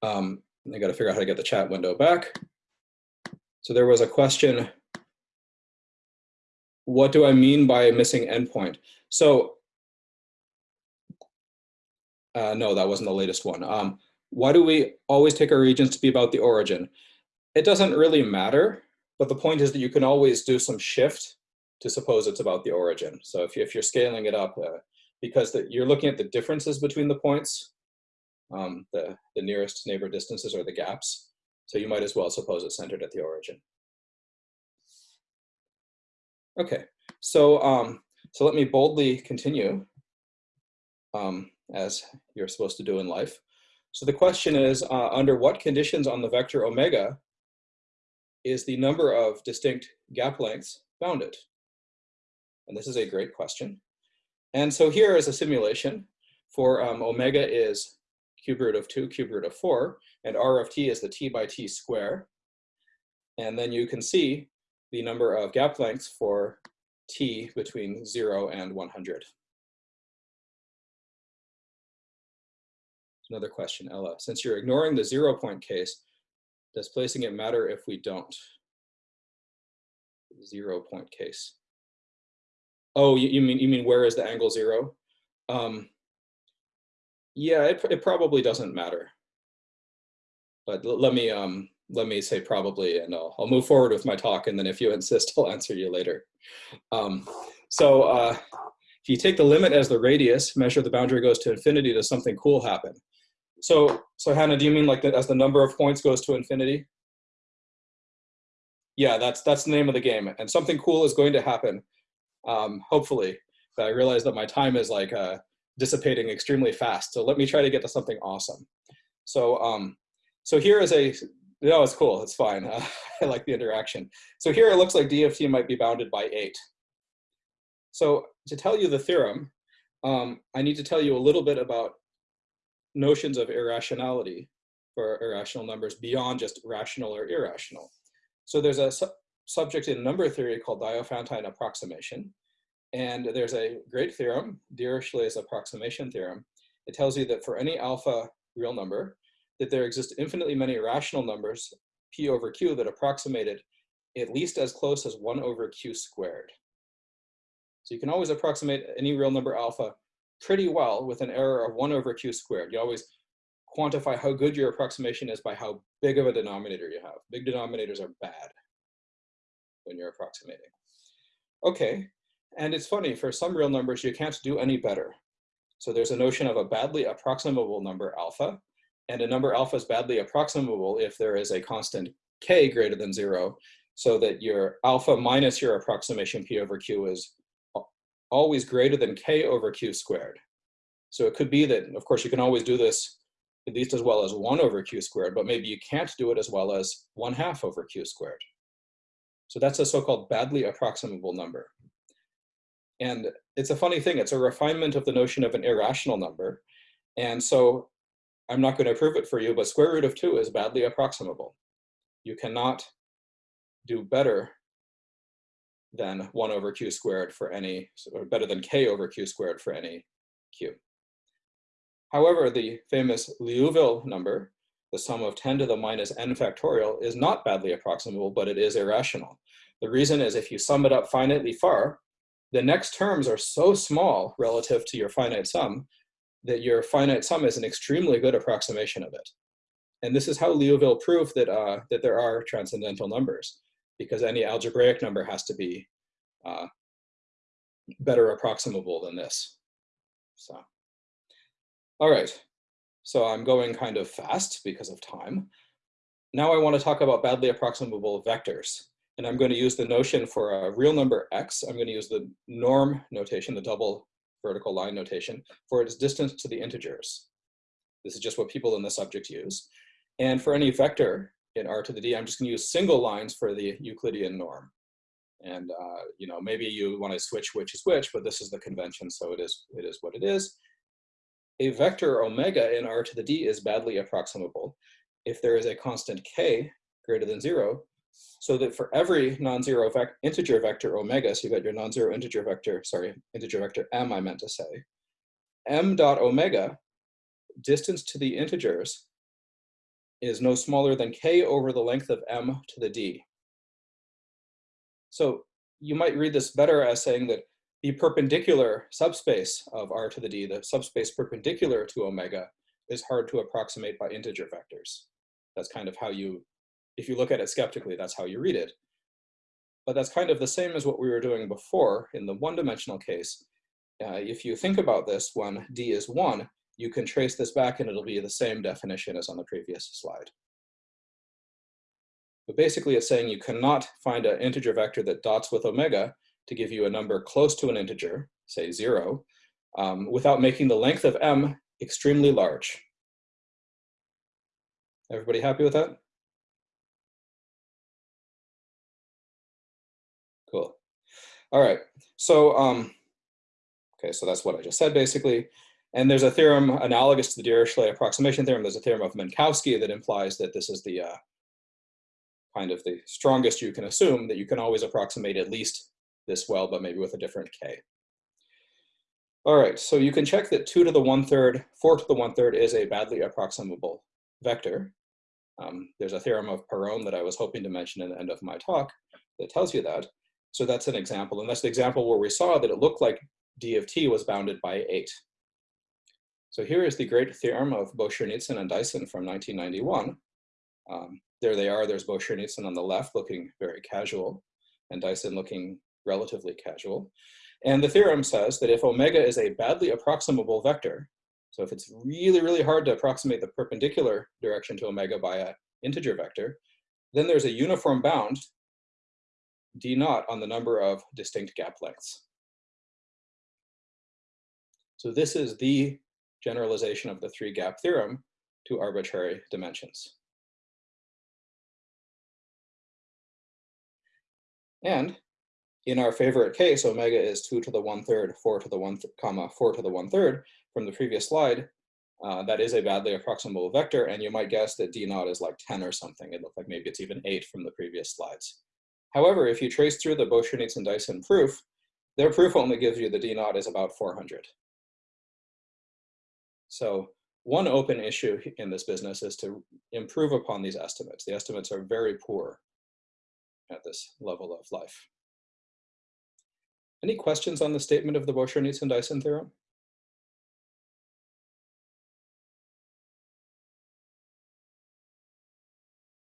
Um, I got to figure out how to get the chat window back. So there was a question. What do I mean by missing endpoint? So, uh, no, that wasn't the latest one. Um, why do we always take our regions to be about the origin? It doesn't really matter, but the point is that you can always do some shift to suppose it's about the origin. So if, you, if you're scaling it up, uh, because the, you're looking at the differences between the points, um, the, the nearest neighbor distances or the gaps. So you might as well suppose it's centered at the origin. Okay, so, um, so let me boldly continue um, as you're supposed to do in life. So the question is, uh, under what conditions on the vector omega is the number of distinct gap lengths bounded? And this is a great question. And so here is a simulation for um, omega is cube root of 2, cube root of 4, and r of t is the t by t square. And then you can see the number of gap lengths for t between 0 and 100. Another question, Ella. Since you're ignoring the zero point case, does placing it matter if we don't? Zero point case. Oh, you, you mean you mean where is the angle zero? Um, yeah, it, it probably doesn't matter. But let me um let me say probably, and I'll I'll move forward with my talk, and then if you insist, I'll answer you later. Um, so uh, if you take the limit as the radius, measure the boundary goes to infinity, does something cool happen? So so Hannah, do you mean like that as the number of points goes to infinity? Yeah, that's that's the name of the game, and something cool is going to happen, um, hopefully. But I realize that my time is like uh, dissipating extremely fast, so let me try to get to something awesome. So um, so here is a no, it's cool, it's fine. Uh, I like the interaction. So here it looks like d of t might be bounded by eight. So to tell you the theorem, um, I need to tell you a little bit about notions of irrationality for irrational numbers beyond just rational or irrational. So there's a su subject in number theory called Diophantine approximation. And there's a great theorem, Dirichlet's approximation theorem. It tells you that for any alpha real number, that there exist infinitely many rational numbers, p over q, that approximate it at least as close as 1 over q squared. So you can always approximate any real number alpha pretty well with an error of 1 over q squared. You always quantify how good your approximation is by how big of a denominator you have. Big denominators are bad when you're approximating. Okay, and it's funny, for some real numbers, you can't do any better. So there's a notion of a badly approximable number alpha, and a number alpha is badly approximable if there is a constant k greater than zero, so that your alpha minus your approximation p over q is always greater than k over q squared. So it could be that, of course, you can always do this at least as well as 1 over q squared, but maybe you can't do it as well as 1 half over q squared. So that's a so-called badly approximable number. And it's a funny thing, it's a refinement of the notion of an irrational number. And so I'm not going to prove it for you, but square root of 2 is badly approximable. You cannot do better than 1 over q squared for any, or better than k over q squared for any q. However, the famous Liouville number, the sum of 10 to the minus n factorial, is not badly approximable, but it is irrational. The reason is if you sum it up finitely far, the next terms are so small relative to your finite sum that your finite sum is an extremely good approximation of it. And this is how Liouville proved that, uh, that there are transcendental numbers, because any algebraic number has to be uh, better approximable than this. So, all right. So I'm going kind of fast because of time. Now I want to talk about badly approximable vectors. And I'm going to use the notion for a real number x. I'm going to use the norm notation, the double vertical line notation, for its distance to the integers. This is just what people in the subject use. And for any vector in r to the d, I'm just going to use single lines for the Euclidean norm. And uh, you know, maybe you want to switch which is which, but this is the convention, so it is it is what it is. A vector omega in r to the d is badly approximable if there is a constant k greater than zero, so that for every non-zero vec integer vector omega, so you've got your non-zero integer vector, sorry, integer vector m I meant to say, m dot omega, distance to the integers, is no smaller than k over the length of m to the d. So you might read this better as saying that the perpendicular subspace of r to the d, the subspace perpendicular to omega, is hard to approximate by integer vectors. That's kind of how you if you look at it skeptically, that's how you read it. But that's kind of the same as what we were doing before in the one-dimensional case. Uh, if you think about this, when d is 1, you can trace this back and it'll be the same definition as on the previous slide. But basically it's saying you cannot find an integer vector that dots with omega to give you a number close to an integer, say 0, um, without making the length of m extremely large. Everybody happy with that? Cool. All right. So, um, okay, so that's what I just said basically. And there's a theorem analogous to the Dirichlet approximation theorem. There's a theorem of Minkowski that implies that this is the uh, kind of the strongest you can assume that you can always approximate at least this well, but maybe with a different k. All right, so you can check that 2 to the 1 third, 4 to the 1 third is a badly approximable vector. Um, there's a theorem of Perron that I was hoping to mention in the end of my talk that tells you that. So that's an example. And that's the example where we saw that it looked like d of t was bounded by 8. So here is the great theorem of Boshernitzan and Dyson from 1991. Um, there they are, there's Boshernitzan on the left looking very casual, and Dyson looking relatively casual. And the theorem says that if omega is a badly approximable vector, so if it's really, really hard to approximate the perpendicular direction to omega by an integer vector, then there's a uniform bound d naught on the number of distinct gap lengths. So this is the generalization of the three gap theorem to arbitrary dimensions. And in our favorite case, omega is two to the one third, four to the one, comma, four to the one third from the previous slide. Uh, that is a badly approximable vector, and you might guess that d naught is like 10 or something. It looked like maybe it's even eight from the previous slides. However, if you trace through the Boshernitzan Dyson proof, their proof only gives you the D naught is about 400. So one open issue in this business is to improve upon these estimates. The estimates are very poor at this level of life. Any questions on the statement of the Boshernitzan Dyson theorem?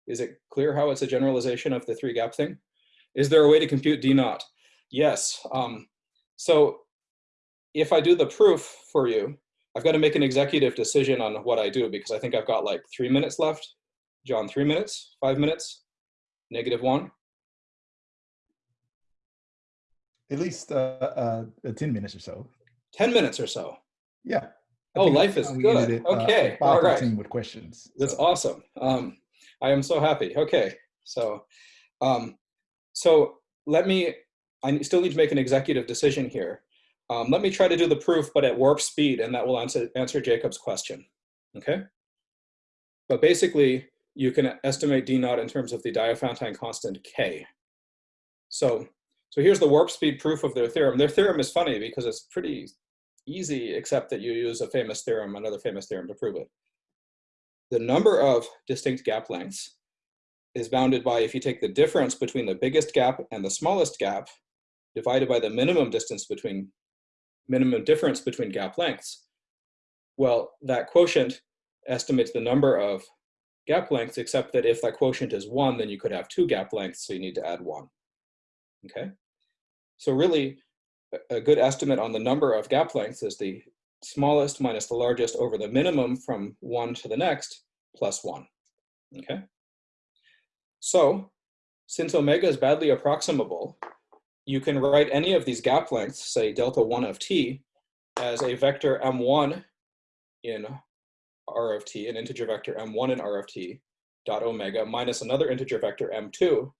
Is it clear how it's a generalization of the three gap thing? Is there a way to compute D naught? Yes. Um, so if I do the proof for you, I've got to make an executive decision on what I do because I think I've got like three minutes left. John, three minutes, five minutes, negative one. At least uh, uh, 10 minutes or so. 10 minutes or so. Yeah. I Oh, life is good. it, uh, Okay, five all right. With questions. That's so. awesome. Um, I am so happy. Okay, so, um, so let me. I still need to make an executive decision here. Um, let me try to do the proof, but at warp speed, and that will answer answer Jacob's question. Okay. But basically, you can estimate D naught in terms of the Diophantine constant K. So, so here's the warp speed proof of their theorem. Their theorem is funny because it's pretty easy, except that you use a famous theorem, another famous theorem to prove it. The number of distinct gap lengths is bounded by if you take the difference between the biggest gap and the smallest gap divided by the minimum distance between minimum difference between gap lengths. Well, that quotient estimates the number of gap lengths, except that if that quotient is one, then you could have two gap lengths, so you need to add one. Okay? So really, a good estimate on the number of gap lengths is the smallest minus the largest over the minimum from one to the next plus one. Okay? So, since omega is badly approximable, you can write any of these gap lengths, say delta 1 of t, as a vector m1 in r of t, an integer vector m1 in r of t, dot omega, minus another integer vector m2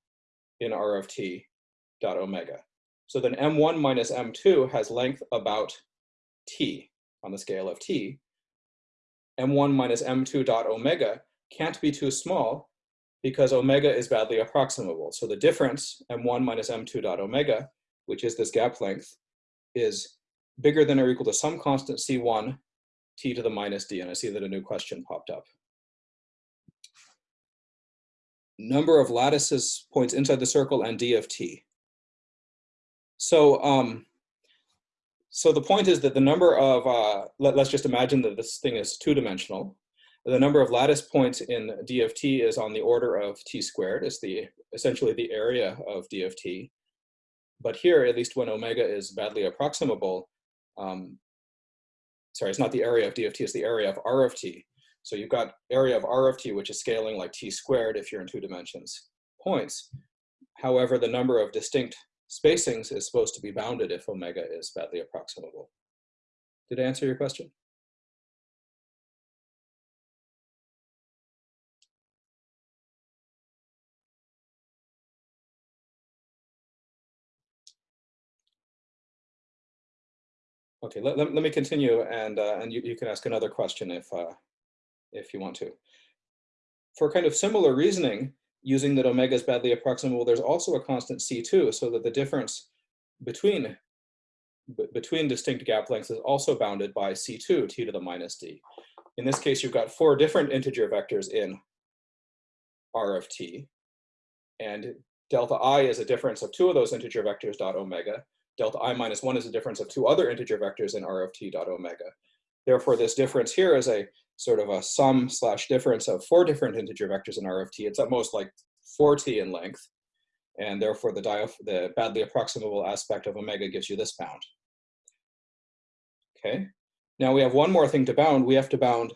in r of t, dot omega. So then m1 minus m2 has length about t on the scale of t. m1 minus m2 dot omega can't be too small because omega is badly approximable. So the difference, m1 minus m2 dot omega, which is this gap length, is bigger than or equal to some constant c1 t to the minus d. And I see that a new question popped up. Number of lattices points inside the circle and d of t. So, um, so the point is that the number of, uh, let, us just imagine that this thing is two-dimensional. The number of lattice points in d of t is on the order of t squared. is the essentially the area of d of t. But here, at least when omega is badly approximable, um, sorry, it's not the area of d of t, it's the area of r of t. So you've got area of r of t, which is scaling like t squared if you're in two dimensions, points. However, the number of distinct spacings is supposed to be bounded if omega is badly approximable. Did I answer your question? Okay, let, let, let me continue and, uh, and you, you can ask another question if, uh, if you want to. For kind of similar reasoning, using that omega is badly approximable, there's also a constant C2 so that the difference between, between distinct gap lengths is also bounded by C2, t to the minus d. In this case, you've got four different integer vectors in R of t, and delta i is a difference of two of those integer vectors dot omega, delta i minus 1 is a difference of two other integer vectors in r of t dot omega. Therefore, this difference here is a sort of a sum slash difference of four different integer vectors in r of t. It's at most like 4t in length. And therefore, the, the badly approximable aspect of omega gives you this bound. Okay. Now we have one more thing to bound. We have to bound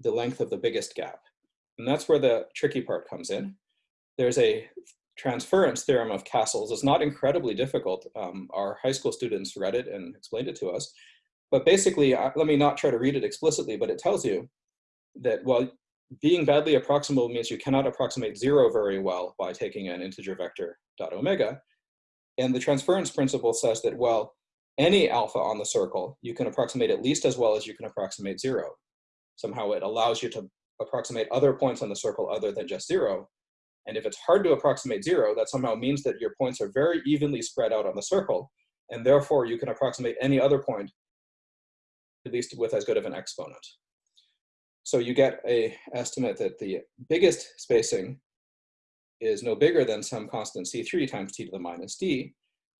the length of the biggest gap. And that's where the tricky part comes in. There's a transference theorem of Cassels is not incredibly difficult. Um, our high school students read it and explained it to us. But basically, let me not try to read it explicitly, but it tells you that, well, being badly approximable means you cannot approximate zero very well by taking an integer vector dot omega. And the transference principle says that, well, any alpha on the circle, you can approximate at least as well as you can approximate zero. Somehow it allows you to approximate other points on the circle other than just zero, and if it's hard to approximate zero, that somehow means that your points are very evenly spread out on the circle, and therefore you can approximate any other point, at least with as good of an exponent. So you get a estimate that the biggest spacing is no bigger than some constant c3 times t to the minus d.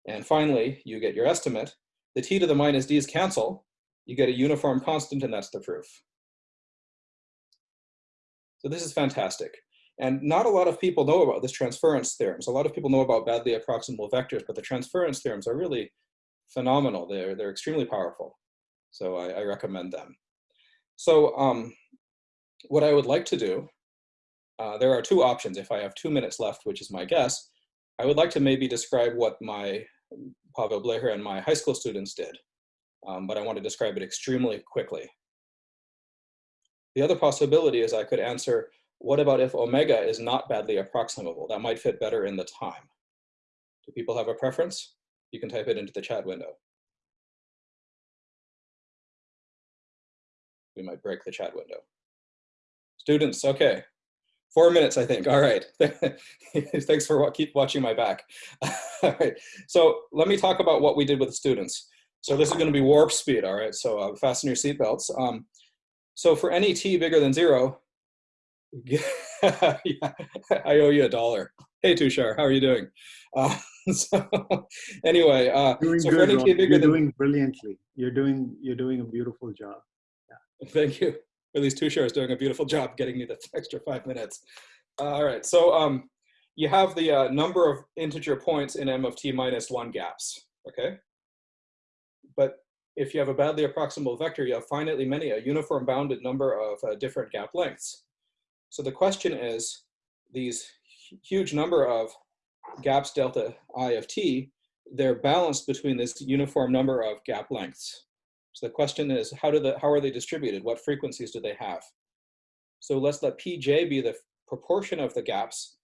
And finally, you get your estimate. The t to the minus d's cancel. You get a uniform constant, and that's the proof. So this is fantastic. And not a lot of people know about this transference theorems. A lot of people know about badly approximable vectors, but the transference theorems are really phenomenal. They're, they're extremely powerful. So I, I recommend them. So um, what I would like to do, uh, there are two options. If I have two minutes left, which is my guess, I would like to maybe describe what my Pavel Bleher and my high school students did. Um, but I want to describe it extremely quickly. The other possibility is I could answer what about if omega is not badly approximable? That might fit better in the time. Do people have a preference? You can type it into the chat window. We might break the chat window. Students, okay. Four minutes, I think. All right. Thanks for keep watching my back. all right. So let me talk about what we did with the students. So this is going to be warp speed. All right. So uh, fasten your seatbelts. Um, so for any t bigger than zero, yeah, I owe you a dollar. Hey Tushar, how are you doing? Uh, so anyway, uh, Doing so good, You're than doing brilliantly. You're doing you're doing a beautiful job. Yeah. Thank you. At least Tushar is doing a beautiful job getting me the extra five minutes. Uh, all right, so um, you have the uh, number of integer points in m of t minus one gaps, okay? But if you have a badly approximable vector, you have finitely many, a uniform bounded number of uh, different gap lengths. So the question is, these huge number of gaps delta i of t, they're balanced between this uniform number of gap lengths. So the question is, how do the how are they distributed? What frequencies do they have? So let's let pj be the proportion of the gaps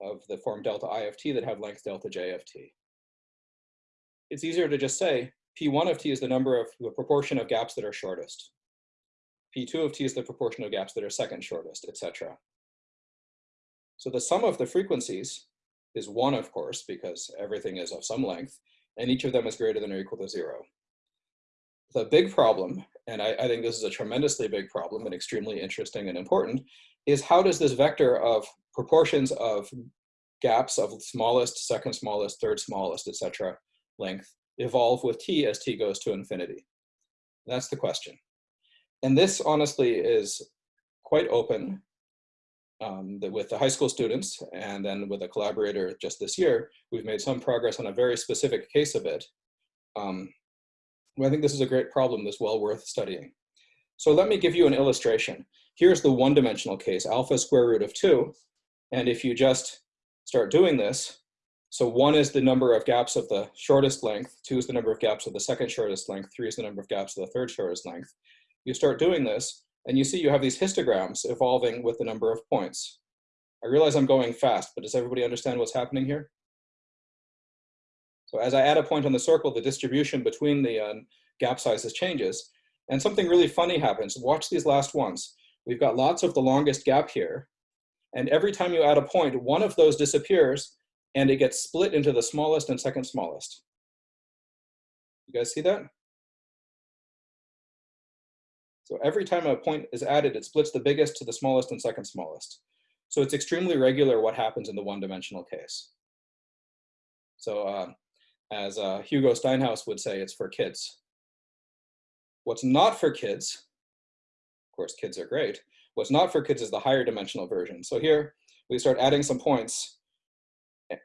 of the form delta i of t that have length delta j of t. It's easier to just say p1 of t is the number of the proportion of gaps that are shortest. P2 of t is the proportion of gaps that are second shortest, etc. So the sum of the frequencies is one, of course, because everything is of some length, and each of them is greater than or equal to zero the big problem, and I, I, think this is a tremendously big problem and extremely interesting and important, is how does this vector of proportions of gaps of smallest, second smallest, third smallest, etc. length evolve with t as t goes to infinity? That's the question. And this honestly is quite open um, with the high school students and then with a collaborator just this year, we've made some progress on a very specific case of it. Um, I think this is a great problem that's well worth studying. So let me give you an illustration. Here's the one-dimensional case, alpha square root of 2. And if you just start doing this, so 1 is the number of gaps of the shortest length, 2 is the number of gaps of the second shortest length, 3 is the number of gaps of the third shortest length. You start doing this, and you see you have these histograms evolving with the number of points. I realize I'm going fast, but does everybody understand what's happening here? So as I add a point on the circle, the distribution between the uh, gap sizes changes. And something really funny happens. Watch these last ones. We've got lots of the longest gap here. And every time you add a point, one of those disappears and it gets split into the smallest and second smallest. You guys see that? So every time a point is added, it splits the biggest to the smallest and second smallest. So it's extremely regular what happens in the one-dimensional case. So uh, as uh, Hugo Steinhaus would say, it's for kids. What's not for kids, of course, kids are great. What's not for kids is the higher dimensional version. So here we start adding some points,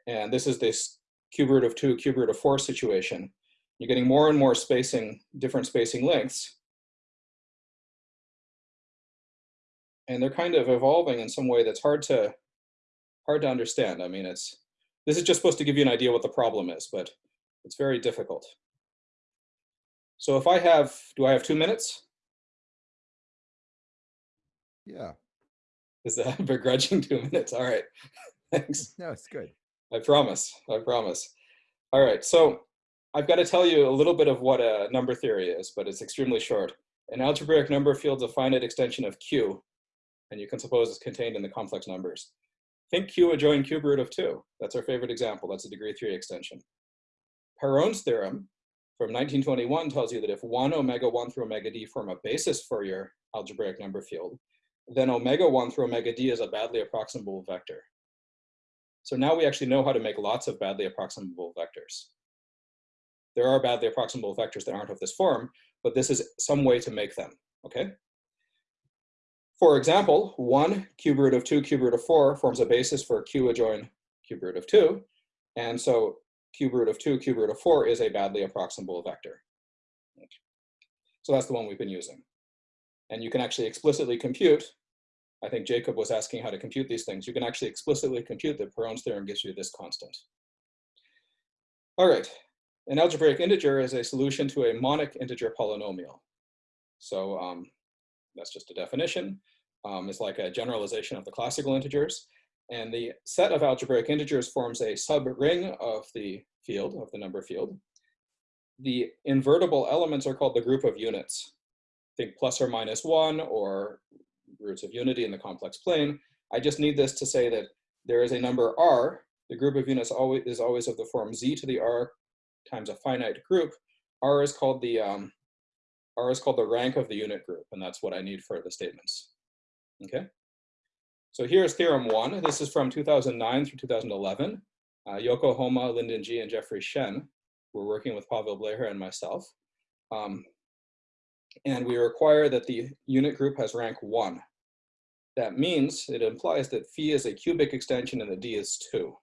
and this is this cube root of two, cube root of four situation. You're getting more and more spacing, different spacing lengths. And they're kind of evolving in some way that's hard to, hard to understand. I mean, it's, this is just supposed to give you an idea what the problem is, but it's very difficult. So if I have, do I have two minutes? Yeah. Is that begrudging two minutes? All right, thanks. No, it's good. I promise, I promise. All right, so I've got to tell you a little bit of what a number theory is, but it's extremely short. An algebraic number field's a finite extension of Q, and you can suppose it's contained in the complex numbers. Think Q adjoin cube root of two. That's our favorite example. That's a degree three extension. Perron's theorem from 1921 tells you that if one omega one through omega d form a basis for your algebraic number field, then omega one through omega d is a badly approximable vector. So now we actually know how to make lots of badly approximable vectors. There are badly approximable vectors that aren't of this form, but this is some way to make them, okay? For example, one cube root of two cube root of four forms a basis for q adjoin cube root of two. And so cube root of two cube root of four is a badly approximable vector. So that's the one we've been using. And you can actually explicitly compute, I think Jacob was asking how to compute these things. You can actually explicitly compute that Perron's theorem gives you this constant. All right, an algebraic integer is a solution to a monic integer polynomial. So um, that's just a definition. Um, it's like a generalization of the classical integers. And the set of algebraic integers forms a subring of the field, of the number field. The invertible elements are called the group of units. Think plus or minus one or roots of unity in the complex plane. I just need this to say that there is a number R, the group of units always is always of the form Z to the R times a finite group. R is called the um, R is called the rank of the unit group, and that's what I need for the statements. Okay. So here's theorem one. This is from 2009 through 2011. Uh, Youkow Homma, Lyndon Ji, and Jeffrey Shen were working with Pavel Bleher and myself. Um, and we require that the unit group has rank one. That means, it implies that phi is a cubic extension and the d is two.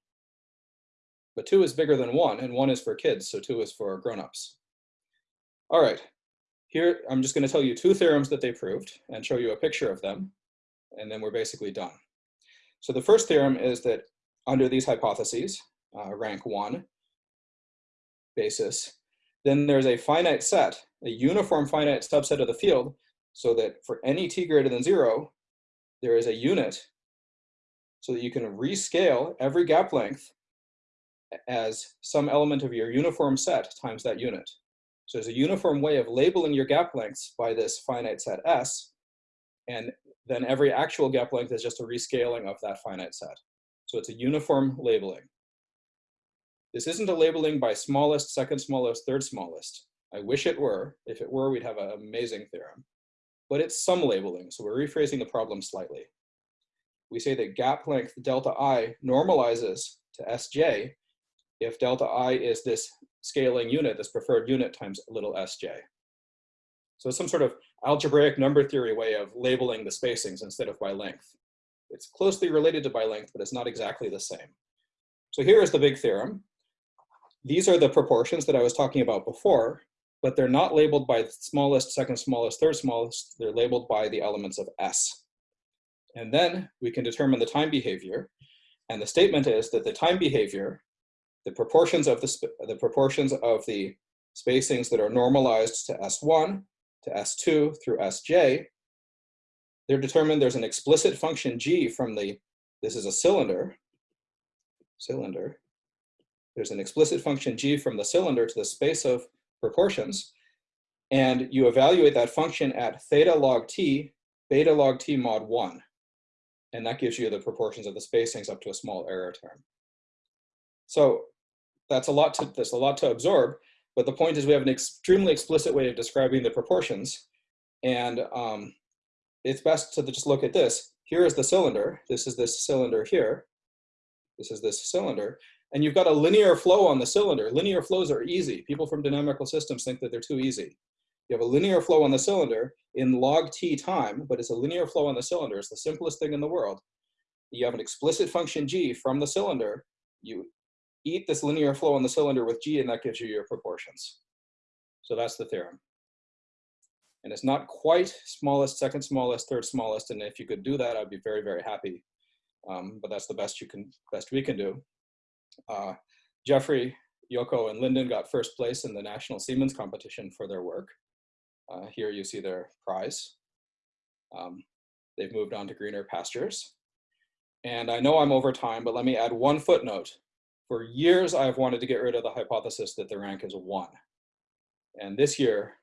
But two is bigger than one, and one is for kids, so two is for grown-ups. All right, here I'm just gonna tell you two theorems that they proved and show you a picture of them, and then we're basically done. So the first theorem is that under these hypotheses, uh, rank one basis, then there's a finite set, a uniform finite subset of the field, so that for any t greater than zero, there is a unit so that you can rescale every gap length as some element of your uniform set times that unit. So there's a uniform way of labeling your gap lengths by this finite set S, and then every actual gap length is just a rescaling of that finite set. So it's a uniform labeling. This isn't a labeling by smallest, second smallest, third smallest. I wish it were. If it were, we'd have an amazing theorem. But it's some labeling, so we're rephrasing the problem slightly. We say that gap length delta i normalizes to sj if delta i is this scaling unit, this preferred unit times little sj. So it's some sort of algebraic number theory way of labeling the spacings instead of by length. It's closely related to by length, but it's not exactly the same. So here is the big theorem. These are the proportions that I was talking about before, but they're not labeled by smallest, second smallest, third smallest. They're labeled by the elements of S. And then we can determine the time behavior. And the statement is that the time behavior, the proportions of the, the proportions of the spacings that are normalized to S1 to S2 through Sj, they're determined there's an explicit function g from the, this is a cylinder, cylinder, there's an explicit function g from the cylinder to the space of proportions, and you evaluate that function at theta log t, beta log t mod 1. And that gives you the proportions of the spacings up to a small error term. So that's a lot to, that's a lot to absorb, but the point is we have an extremely explicit way of describing the proportions. And um, it's best to just look at this. Here is the cylinder. This is this cylinder here. This is this cylinder and you've got a linear flow on the cylinder. Linear flows are easy. People from dynamical systems think that they're too easy. You have a linear flow on the cylinder in log t time, but it's a linear flow on the cylinder. It's the simplest thing in the world. You have an explicit function g from the cylinder. You eat this linear flow on the cylinder with g, and that gives you your proportions. So that's the theorem. And it's not quite smallest, second smallest, third smallest, and if you could do that, I'd be very, very happy. Um, but that's the best you can, best we can do. Uh, Jeffrey, Youkow, and Lyndon got first place in the National Siemens competition for their work. Uh, here you see their prize. Um, they've moved on to greener pastures. And I know I'm over time, but let me add one footnote. For years, I've wanted to get rid of the hypothesis that the rank is one. And this year,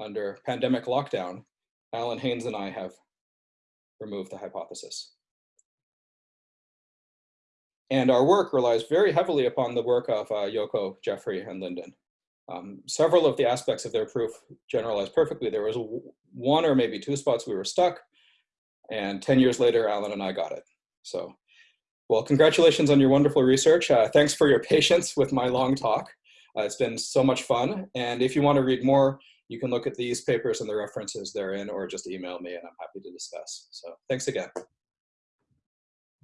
under pandemic lockdown, Alan Haynes and I have removed the hypothesis. And our work relies very heavily upon the work of uh, Youkow, Jeffrey, and Lyndon. Um, several of the aspects of their proof generalize perfectly. There was one or maybe two spots we were stuck, and 10 years later, Alan and I got it. So, well, congratulations on your wonderful research. Uh, thanks for your patience with my long talk. Uh, it's been so much fun. And if you want to read more, you can look at these papers and the references therein, or just email me and I'm happy to discuss. So thanks again.